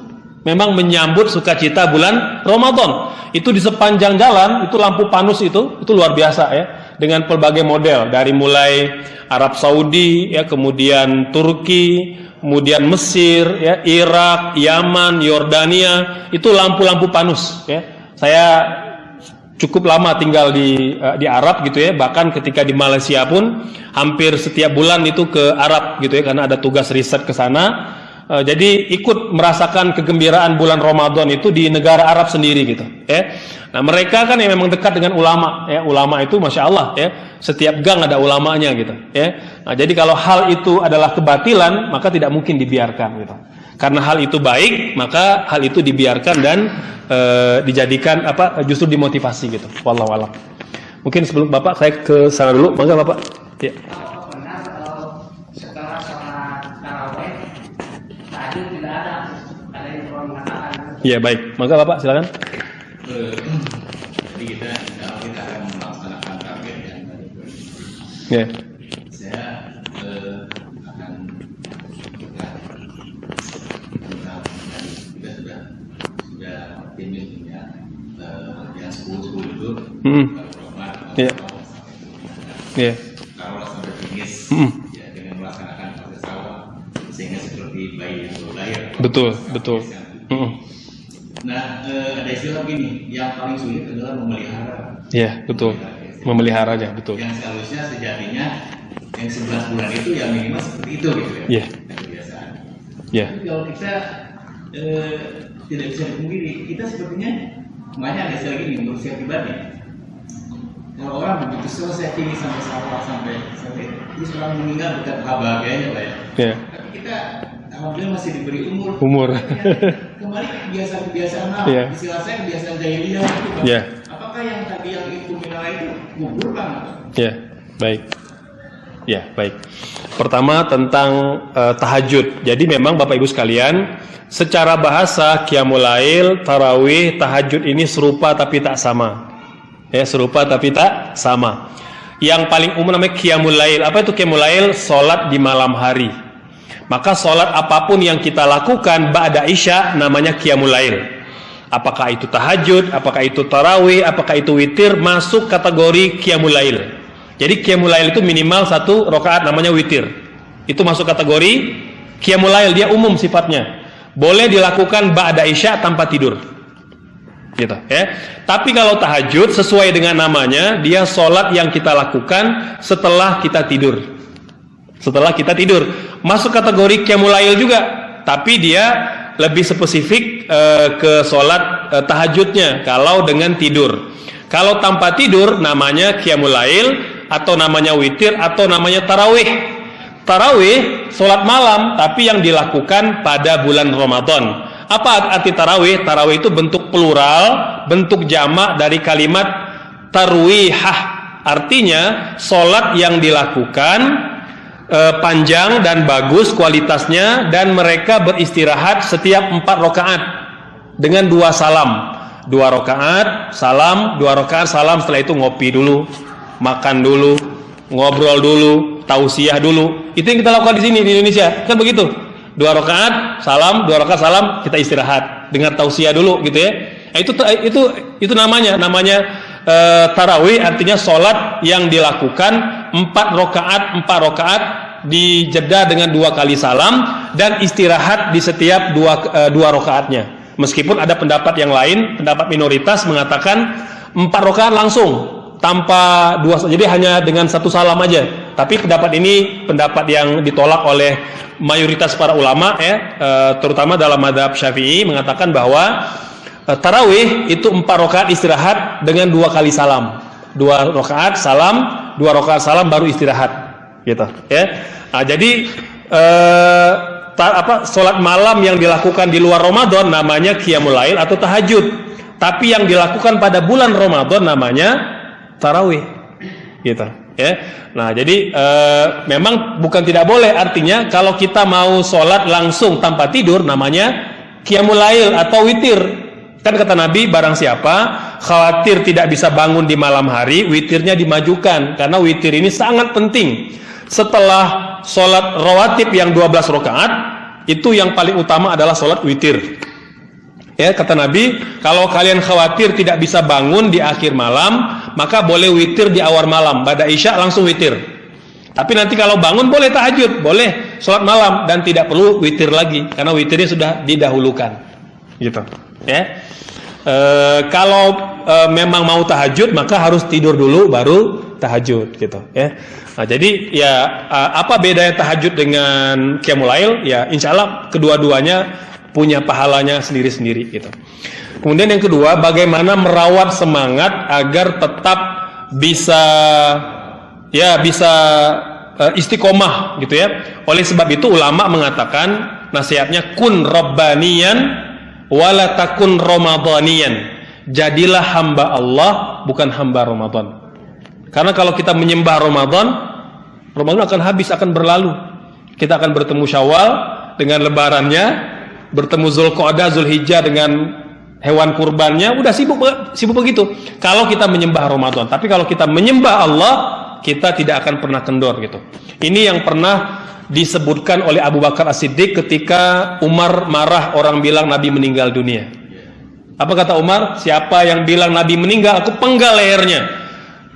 memang menyambut sukacita bulan Ramadan. Itu di sepanjang jalan itu lampu panus itu itu luar biasa ya dengan berbagai model dari mulai Arab Saudi ya kemudian Turki kemudian Mesir, ya, Irak, Yaman, Yordania, itu lampu-lampu panus. Ya. Saya cukup lama tinggal di uh, di Arab gitu ya, bahkan ketika di Malaysia pun hampir setiap bulan itu ke Arab gitu ya, karena ada tugas riset ke sana. Uh, jadi ikut merasakan kegembiraan bulan Ramadan itu di negara Arab sendiri gitu. Ya. Nah mereka kan yang memang dekat dengan ulama. Ya. Ulama itu masya Allah ya, setiap gang ada ulamanya gitu. Ya. Nah jadi kalau hal itu adalah kebatilan maka tidak mungkin dibiarkan gitu. Karena hal itu baik maka hal itu dibiarkan dan e, dijadikan apa justru dimotivasi gitu. Wallahu Mungkin sebelum bapak saya ke sana dulu, mangga bapak. Ya. Iya baik, maka bapak silakan. Jadi kita kalau kita akan melaksanakan target yang tadi. Ya. Saya eh, akan kita kita sudah sudah optimis ya eh, yang sepuluh sepuluh itu. Hmm. Iya. Iya. Kalau sampai finish Hmm. ya dengan melaksanakan proses awal sehingga seperti bayi yang baru lahir. Betul, betul. Hmm. Nah, eh, ada istilah begini, yang paling sulit adalah memelihara. Iya, betul. Memeliharanya, betul. Yang seharusnya sejatinya yang 11 bulan itu ya minimal seperti itu gitu ya. Iya. Yang kebiasaan. Iya. Tapi kalau kita eh, tidak bisa dipungkiri, kita sepertinya makanya ada istilah gini saya pribadi. Kalau orang begitu selesai ini sampai sawah sampai sampai terus orang meninggal dekat bahagianya lah ya. Iya. Tapi kita alhamdulillah masih diberi umur. Umur. Kembali ke kebiasaan-kebiasaan lama. Iya. Istilah saya kebiasaan jahiliyah itu. Iya. Apakah yang tadi yang itu mineral itu gugur kan? Iya. Baik. Ya, baik. Pertama tentang eh, tahajud. Jadi memang Bapak Ibu sekalian, secara bahasa qiyamul lail, tarawih, tahajud ini serupa tapi tak sama. Ya, serupa tapi tak sama. Yang paling umum namanya qiyamul lail. Apa itu qiyamul lail? Salat di malam hari. Maka salat apa pun yang kita lakukan ba'da isya namanya qiyamul lail. Apakah itu tahajud, apakah itu tarawih, apakah itu witir masuk kategori qiyamul lail. Jadi qiyamul lail itu minimal satu rakaat namanya witir. Itu masuk kategori qiyamul lail, dia umum sifatnya. Boleh dilakukan ba'da isya tanpa tidur. Gitu, ya. Tapi kalau tahajud sesuai dengan namanya, dia sholat yang kita lakukan setelah kita tidur. Setelah kita tidur, masuk kategori qiyamul lail juga, tapi dia lebih spesifik eh, ke sholat eh, tahajudnya kalau dengan tidur. Kalau tanpa tidur namanya qiyamul lail atau namanya witir atau namanya tarawih. Tarawih sholat malam tapi yang dilakukan pada bulan Ramadan. Apa arti tarawih? Tarawih itu bentuk plural, bentuk jamak dari kalimat tarwihah. Artinya sholat yang dilakukan e, panjang dan bagus kualitasnya dan mereka beristirahat setiap empat rakaat dengan dua salam. Dua rakaat, salam, dua rakaat, salam. Setelah itu ngopi dulu, makan dulu, ngobrol dulu, tausiah dulu. Itu yang kita lakukan di sini di Indonesia. Kan begitu. Dua rakaat, salam, dua rakaat salam, kita istirahat. Dengar tausiah dulu gitu ya. Nah, itu itu itu namanya namanya e, tarawih artinya sholat yang dilakukan empat rakaat empat rakaat dijeda dengan dua kali salam dan istirahat di setiap dua e, dua rakaatnya. Meskipun ada pendapat yang lain, pendapat minoritas mengatakan empat rakaat langsung tanpa dua jadi hanya dengan satu salam aja. Tapi pendapat ini pendapat yang ditolak oleh mayoritas para ulama ya e, terutama dalam madhab syafi'i mengatakan bahwa e, tarawih itu empat rakaat istirahat dengan dua kali salam. Dua rakaat salam dua rakaat salam baru istirahat. Gitu. Ya. Nah, jadi e, ta, apa sholat malam yang dilakukan di luar Ramadan namanya qiyamul lail atau tahajud. Tapi yang dilakukan pada bulan Ramadan namanya tarawih. Gitu ya. Nah jadi e, memang bukan tidak boleh. Artinya kalau kita mau sholat langsung tanpa tidur namanya qiyamul lail atau witir. Kan kata Nabi barang siapa khawatir tidak bisa bangun di malam hari witirnya dimajukan. Karena witir ini sangat penting. Setelah sholat rawatib yang 12 rakaat itu yang paling utama adalah sholat witir. Ya, kata Nabi, kalau kalian khawatir tidak bisa bangun di akhir malam, maka boleh witir di awal malam. Pada Isya langsung witir. Tapi nanti kalau bangun boleh tahajud, boleh sholat malam dan tidak perlu witir lagi karena witirnya sudah didahulukan. Gitu. Ya. E, kalau e, memang mau tahajud maka harus tidur dulu baru tahajud gitu ya. Nah, jadi ya apa bedanya tahajud dengan qiyamul Ya, insya Allah kedua-duanya punya pahalanya sendiri-sendiri gitu. Kemudian yang kedua, bagaimana merawat semangat agar tetap bisa ya bisa uh, istiqomah gitu ya. Oleh sebab itu ulama mengatakan nasihatnya kun rabbaniyan wala takun ramadhaniyan. Jadilah hamba Allah bukan hamba Ramadan. Karena kalau kita menyembah Ramadan, Ramadan akan habis, akan berlalu. Kita akan bertemu Syawal dengan lebarannya, bertemu Zulqa'dah, Zulhijjah dengan hewan kurbannya udah sibuk sibuk begitu. Kalau kita menyembah Ramadan, tapi kalau kita menyembah Allah, kita tidak akan pernah kendor gitu. Ini yang pernah disebutkan oleh Abu Bakar As-Siddiq ketika Umar marah orang bilang Nabi meninggal dunia. Apa kata Umar? Siapa yang bilang Nabi meninggal, aku penggal lehernya.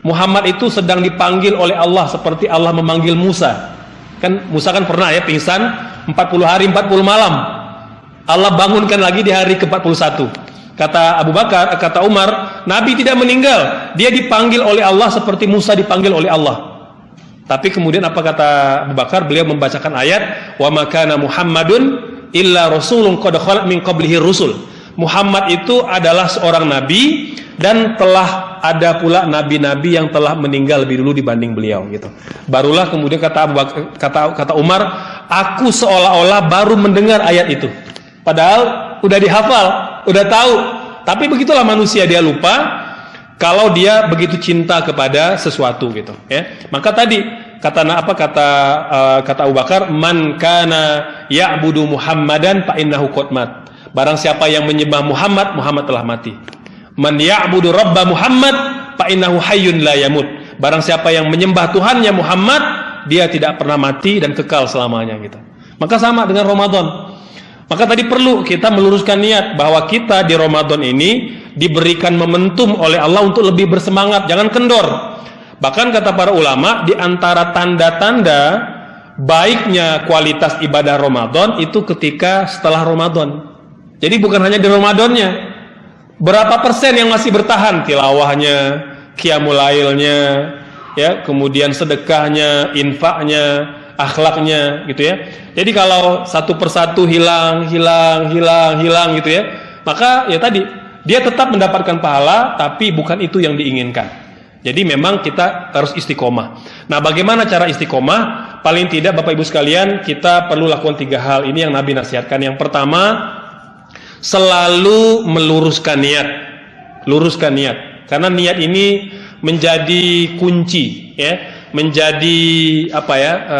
Muhammad itu sedang dipanggil oleh Allah seperti Allah memanggil Musa. Kan Musa kan pernah ya pingsan 40 hari 40 malam. Allah bangunkan lagi di hari ke-41. Kata Abu Bakar, kata Umar, Nabi tidak meninggal. Dia dipanggil oleh Allah seperti Musa dipanggil oleh Allah. Tapi kemudian apa kata Abu Bakar? Beliau membacakan ayat, "Wa makana Muhammadun illa rasulun qad min qablihi rusul." Muhammad itu adalah seorang nabi dan telah ada pula nabi-nabi yang telah meninggal lebih dulu dibanding beliau gitu. Barulah kemudian kata kata kata Umar, aku seolah-olah baru mendengar ayat itu. Padahal udah dihafal, udah tahu. Tapi begitulah manusia dia lupa. kalau dia begitu cinta kepada sesuatu gitu ya. Maka tadi kata apa kata uh, kata Abu Bakar man kana ya'budu Muhammadan fa innahu qad barang siapa yang menyembah Muhammad Muhammad telah mati. Man ya'budu rabba Muhammad fa innahu hayyun la yamut. Barang siapa yang menyembah Tuhannya Muhammad dia tidak pernah mati dan kekal selamanya gitu. Maka sama dengan Ramadan maka tadi perlu kita meluruskan niat bahwa kita di Ramadan ini diberikan momentum oleh Allah untuk lebih bersemangat, jangan kendor. Bahkan kata para ulama di antara tanda-tanda baiknya kualitas ibadah Ramadan itu ketika setelah Ramadan. Jadi bukan hanya di Ramadannya. Berapa persen yang masih bertahan tilawahnya, qiyamulailnya, ya, kemudian sedekahnya, infaknya, akhlaknya gitu ya. Jadi kalau satu persatu hilang, hilang, hilang, hilang gitu ya, maka ya tadi dia tetap mendapatkan pahala tapi bukan itu yang diinginkan. Jadi memang kita harus istiqomah. Nah, bagaimana cara istiqomah? Paling tidak Bapak Ibu sekalian, kita perlu lakukan tiga hal. Ini yang Nabi nasihatkan. Yang pertama, selalu meluruskan niat. Luruskan niat. Karena niat ini menjadi kunci, ya menjadi apa ya e,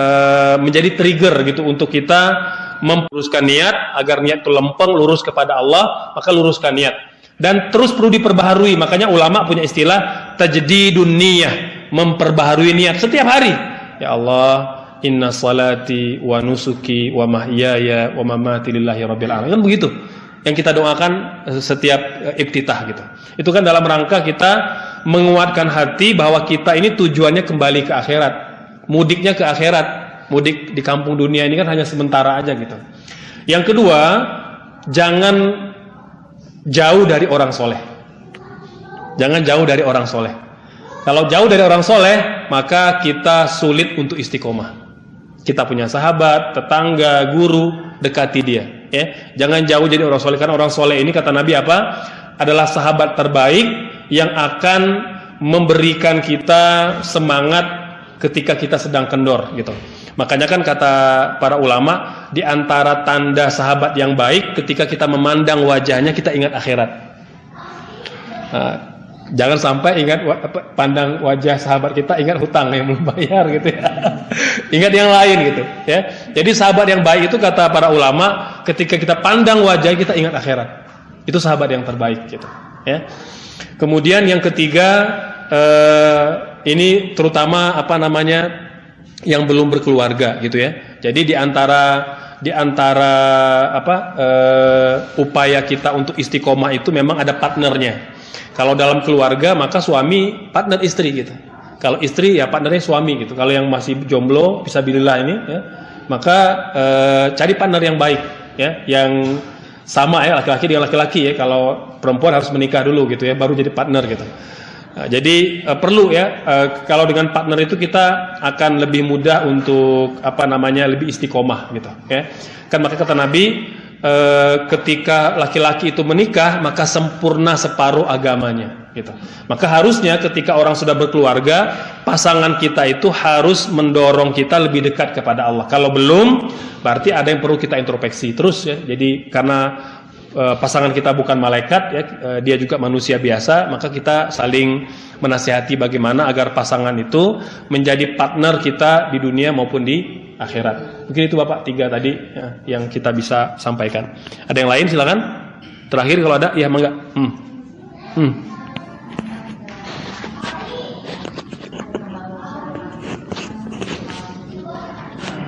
menjadi trigger gitu untuk kita memperuskan niat agar niat itu lempeng lurus kepada Allah maka luruskan niat. Dan terus perlu diperbaharui. Makanya ulama punya istilah tajdidun niyah memperbaharui niat setiap hari. Ya Allah inna salati wa nusuki wa mahyaya wa mamati lillahi rabbil alamin. Kan begitu. Yang kita doakan setiap iftitah gitu. Itu kan dalam rangka kita menguatkan hati bahwa kita ini tujuannya kembali ke akhirat mudiknya ke akhirat. Mudik di kampung dunia ini kan hanya sementara aja gitu. Yang kedua jangan jauh dari orang soleh. Jangan jauh dari orang soleh. Kalau jauh dari orang soleh maka kita sulit untuk istiqomah. Kita punya sahabat tetangga guru dekati dia ya. Jangan jauh jadi orang soleh karena orang soleh ini kata Nabi apa? Adalah sahabat terbaik yang akan memberikan kita semangat ketika kita sedang kendor gitu. Makanya kan kata para ulama di antara tanda sahabat yang baik ketika kita memandang wajahnya kita ingat akhirat. Nah, jangan sampai ingat pandang wajah sahabat kita ingat hutang yang belum bayar gitu ya. ingat yang lain gitu ya. Jadi sahabat yang baik itu kata para ulama ketika kita pandang wajah kita ingat akhirat. Itu sahabat yang terbaik gitu ya. Kemudian yang ketiga eh, ini terutama apa namanya yang belum berkeluarga gitu ya. Jadi di antara di antara apa eh, upaya kita untuk istiqomah itu memang ada partnernya. Kalau dalam keluarga maka suami partner istri gitu. Kalau istri ya partnernya suami gitu. Kalau yang masih jomblo bisa bilillah ini ya, maka eh, cari partner yang baik ya, yang sama ya laki-laki dengan laki-laki ya kalau perempuan harus menikah dulu gitu ya baru jadi partner gitu. Nah, jadi uh, perlu ya uh, kalau dengan partner itu kita akan lebih mudah untuk apa namanya lebih istiqomah gitu ya. Kan maka kata Nabi uh, ketika laki-laki itu menikah maka sempurna separuh agamanya gitu maka harusnya ketika orang sudah berkeluarga pasangan kita itu harus mendorong kita lebih dekat kepada Allah kalau belum berarti ada yang perlu kita introspeksi terus ya. Jadi karena e, pasangan kita bukan malaikat ya, e, dia juga manusia biasa, maka kita saling menasihati bagaimana agar pasangan itu menjadi partner kita di dunia maupun di akhirat. Mungkin itu Bapak tiga tadi ya, yang kita bisa sampaikan. Ada yang lain silakan. Terakhir kalau ada ya mangga. Hmm. Hmm.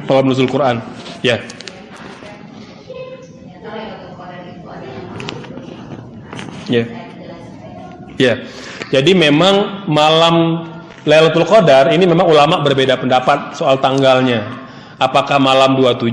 Bawah nuzul Quran. Ya. Ya. Ya. Jadi memang malam Lailatul Qadar ini memang ulama berbeda pendapat soal tanggalnya. Apakah malam 27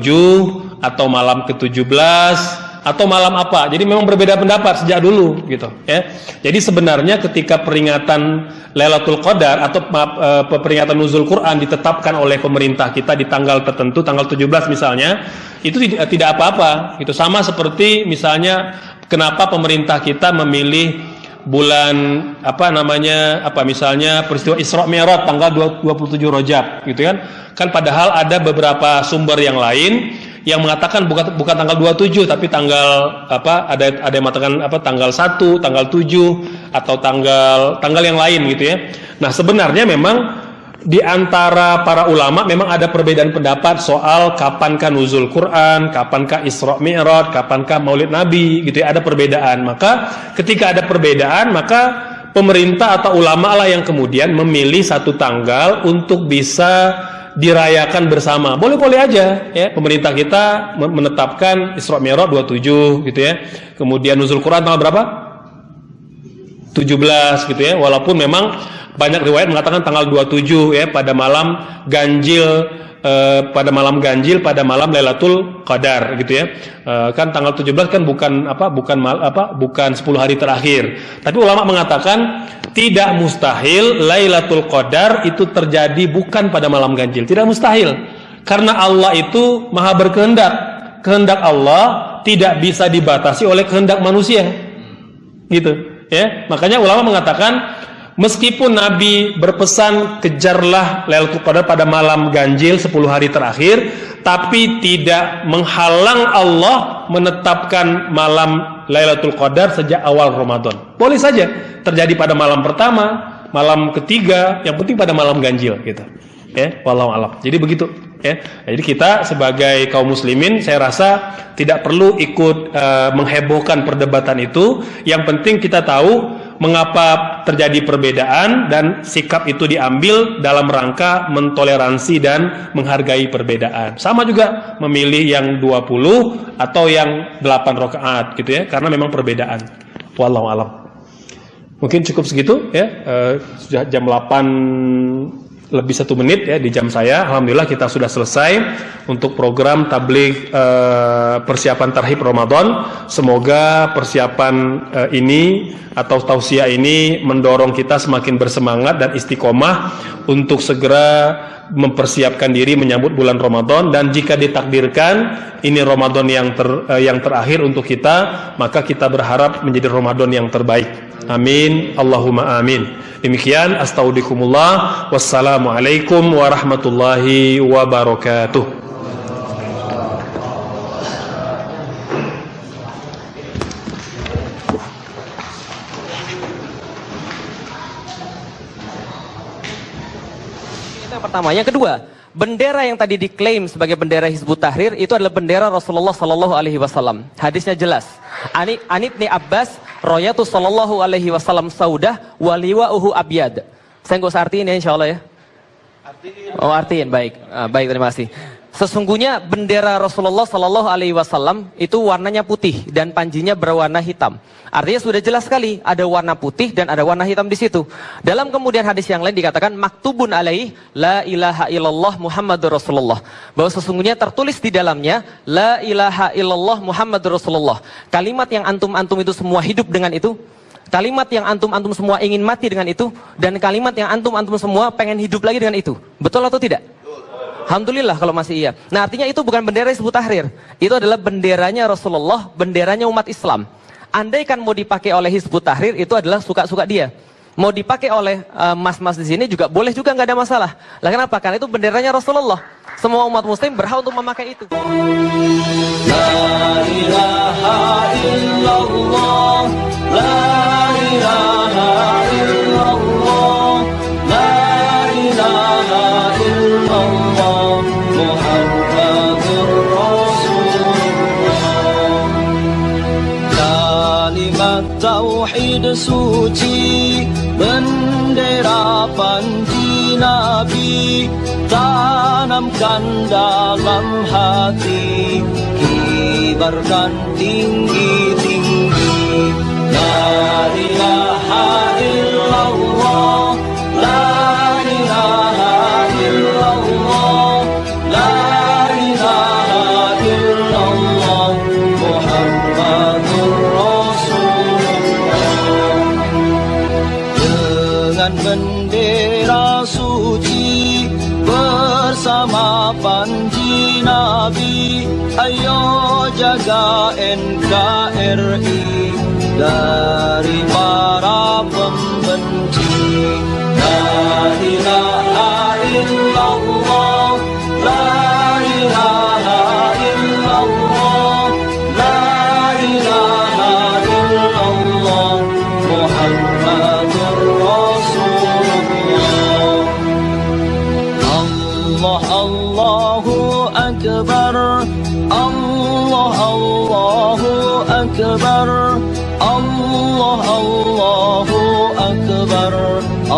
atau malam ke-17 atau malam apa. Jadi memang berbeda pendapat sejak dulu gitu ya. Jadi sebenarnya ketika peringatan Lailatul Qadar atau e, peringatan nuzul Quran ditetapkan oleh pemerintah kita di tanggal tertentu tanggal 17 misalnya, itu tidak apa-apa. Itu sama seperti misalnya kenapa pemerintah kita memilih bulan apa namanya apa misalnya peristiwa Isra Mi'raj tanggal 27 Rajab gitu kan kan padahal ada beberapa sumber yang lain yang mengatakan bukan bukan tanggal 27 tapi tanggal apa ada ada yang mengatakan apa tanggal 1, tanggal 7 atau tanggal tanggal yang lain gitu ya. Nah, sebenarnya memang di antara para ulama memang ada perbedaan pendapat soal kapankah nuzul Quran, kapankah Isra Mi'raj, kapankah Maulid Nabi gitu ya, ada perbedaan. Maka ketika ada perbedaan, maka pemerintah atau ulama lah yang kemudian memilih satu tanggal untuk bisa dirayakan bersama. Boleh-boleh aja ya. Pemerintah kita menetapkan Isra Mi'raj 27 gitu ya. Kemudian nuzul Quran tanggal berapa? 17 gitu ya. Walaupun memang banyak riwayat mengatakan tanggal 27 ya pada malam ganjil eh, pada malam ganjil pada malam Lailatul Qadar gitu ya. Eh, kan tanggal 17 kan bukan apa bukan mal, apa bukan 10 hari terakhir. Tapi ulama mengatakan tidak mustahil Lailatul Qadar itu terjadi bukan pada malam ganjil. Tidak mustahil. Karena Allah itu maha berkehendak. Kehendak Allah tidak bisa dibatasi oleh kehendak manusia. Gitu, ya. Makanya ulama mengatakan Meskipun Nabi berpesan kejarlah Lailatul Qadar pada malam ganjil 10 hari terakhir, tapi tidak menghalang Allah menetapkan malam Lailatul Qadar sejak awal Ramadan. Boleh saja terjadi pada malam pertama, malam ketiga, yang penting pada malam ganjil gitu. Ya, wallahu alam. Jadi begitu ya. Jadi kita sebagai kaum muslimin saya rasa tidak perlu ikut uh, menghebohkan perdebatan itu. Yang penting kita tahu mengapa terjadi perbedaan dan sikap itu diambil dalam rangka mentoleransi dan menghargai perbedaan. Sama juga memilih yang 20 atau yang 8 rakaat gitu ya, karena memang perbedaan. Wallahu alam. Mungkin cukup segitu ya. Uh, sudah jam 8 lebih satu menit ya di jam saya. Alhamdulillah kita sudah selesai untuk program tabligh eh, persiapan tarhib Ramadan. Semoga persiapan eh, ini atau tausiah ini mendorong kita semakin bersemangat dan istiqomah untuk segera mempersiapkan diri menyambut bulan Ramadan dan jika ditakdirkan ini Ramadan yang ter, eh, yang terakhir untuk kita, maka kita berharap menjadi Ramadan yang terbaik. Amin. Allahumma amin. Demikian astaudikumullah. Wassalamualaikum warahmatullahi wabarakatuh. yang pertama. Yang kedua, bendera yang tadi diklaim sebagai bendera Hizbut Tahrir itu adalah bendera Rasulullah Sallallahu Alaihi Wasallam. Hadisnya jelas. Ani Anibni Abbas Royatu sallallahu alaihi wasallam saudah uhu abyad. Saya nggak usah artiin ya insya Allah ya. Oh artiin baik, ah, baik terima kasih. Sesungguhnya bendera Rasulullah Sallallahu Alaihi Wasallam itu warnanya putih dan panjinya berwarna hitam. Artinya sudah jelas sekali ada warna putih dan ada warna hitam di situ. Dalam kemudian hadis yang lain dikatakan maktubun alaih la ilaha illallah Muhammadur Rasulullah. Bahwa sesungguhnya tertulis di dalamnya la ilaha illallah Muhammadur Rasulullah. Kalimat yang antum-antum itu semua hidup dengan itu. Kalimat yang antum-antum semua ingin mati dengan itu dan kalimat yang antum-antum semua pengen hidup lagi dengan itu. Betul atau tidak? Alhamdulillah kalau masih iya. Nah artinya itu bukan bendera Hizbut Tahrir. Itu adalah benderanya Rasulullah, benderanya umat Islam. Andai kan mau dipakai oleh Hizbut Tahrir itu adalah suka-suka dia. Mau dipakai oleh eh, mas-mas uh, di sini juga boleh juga nggak ada masalah. Lah kenapa? Karena itu benderanya Rasulullah. Semua umat muslim berhak untuk memakai itu. La ilaha illallah, la ilaha illallah, tauhid suci bendera panji nabi tanamkan dalam hati kibarkan tinggi-tinggi. La ilaha illallah NKRI dari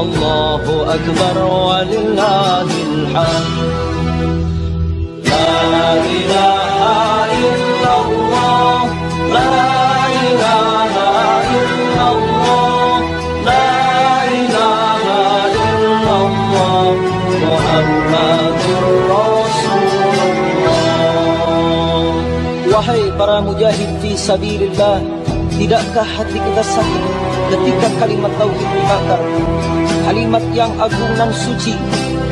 الله أكبر ولله الحمد. لا إله إلا الله لا إله إلا الله لا إله إلا الله محمد رسول الله. para mujahid fi sabilillah Tidakkah hati kita sakit ketika kalimat tauhid dibakar? Kalimat yang agung dan suci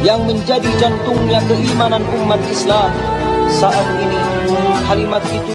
Yang menjadi jantungnya keimanan umat Islam. Saat ini kalimat itu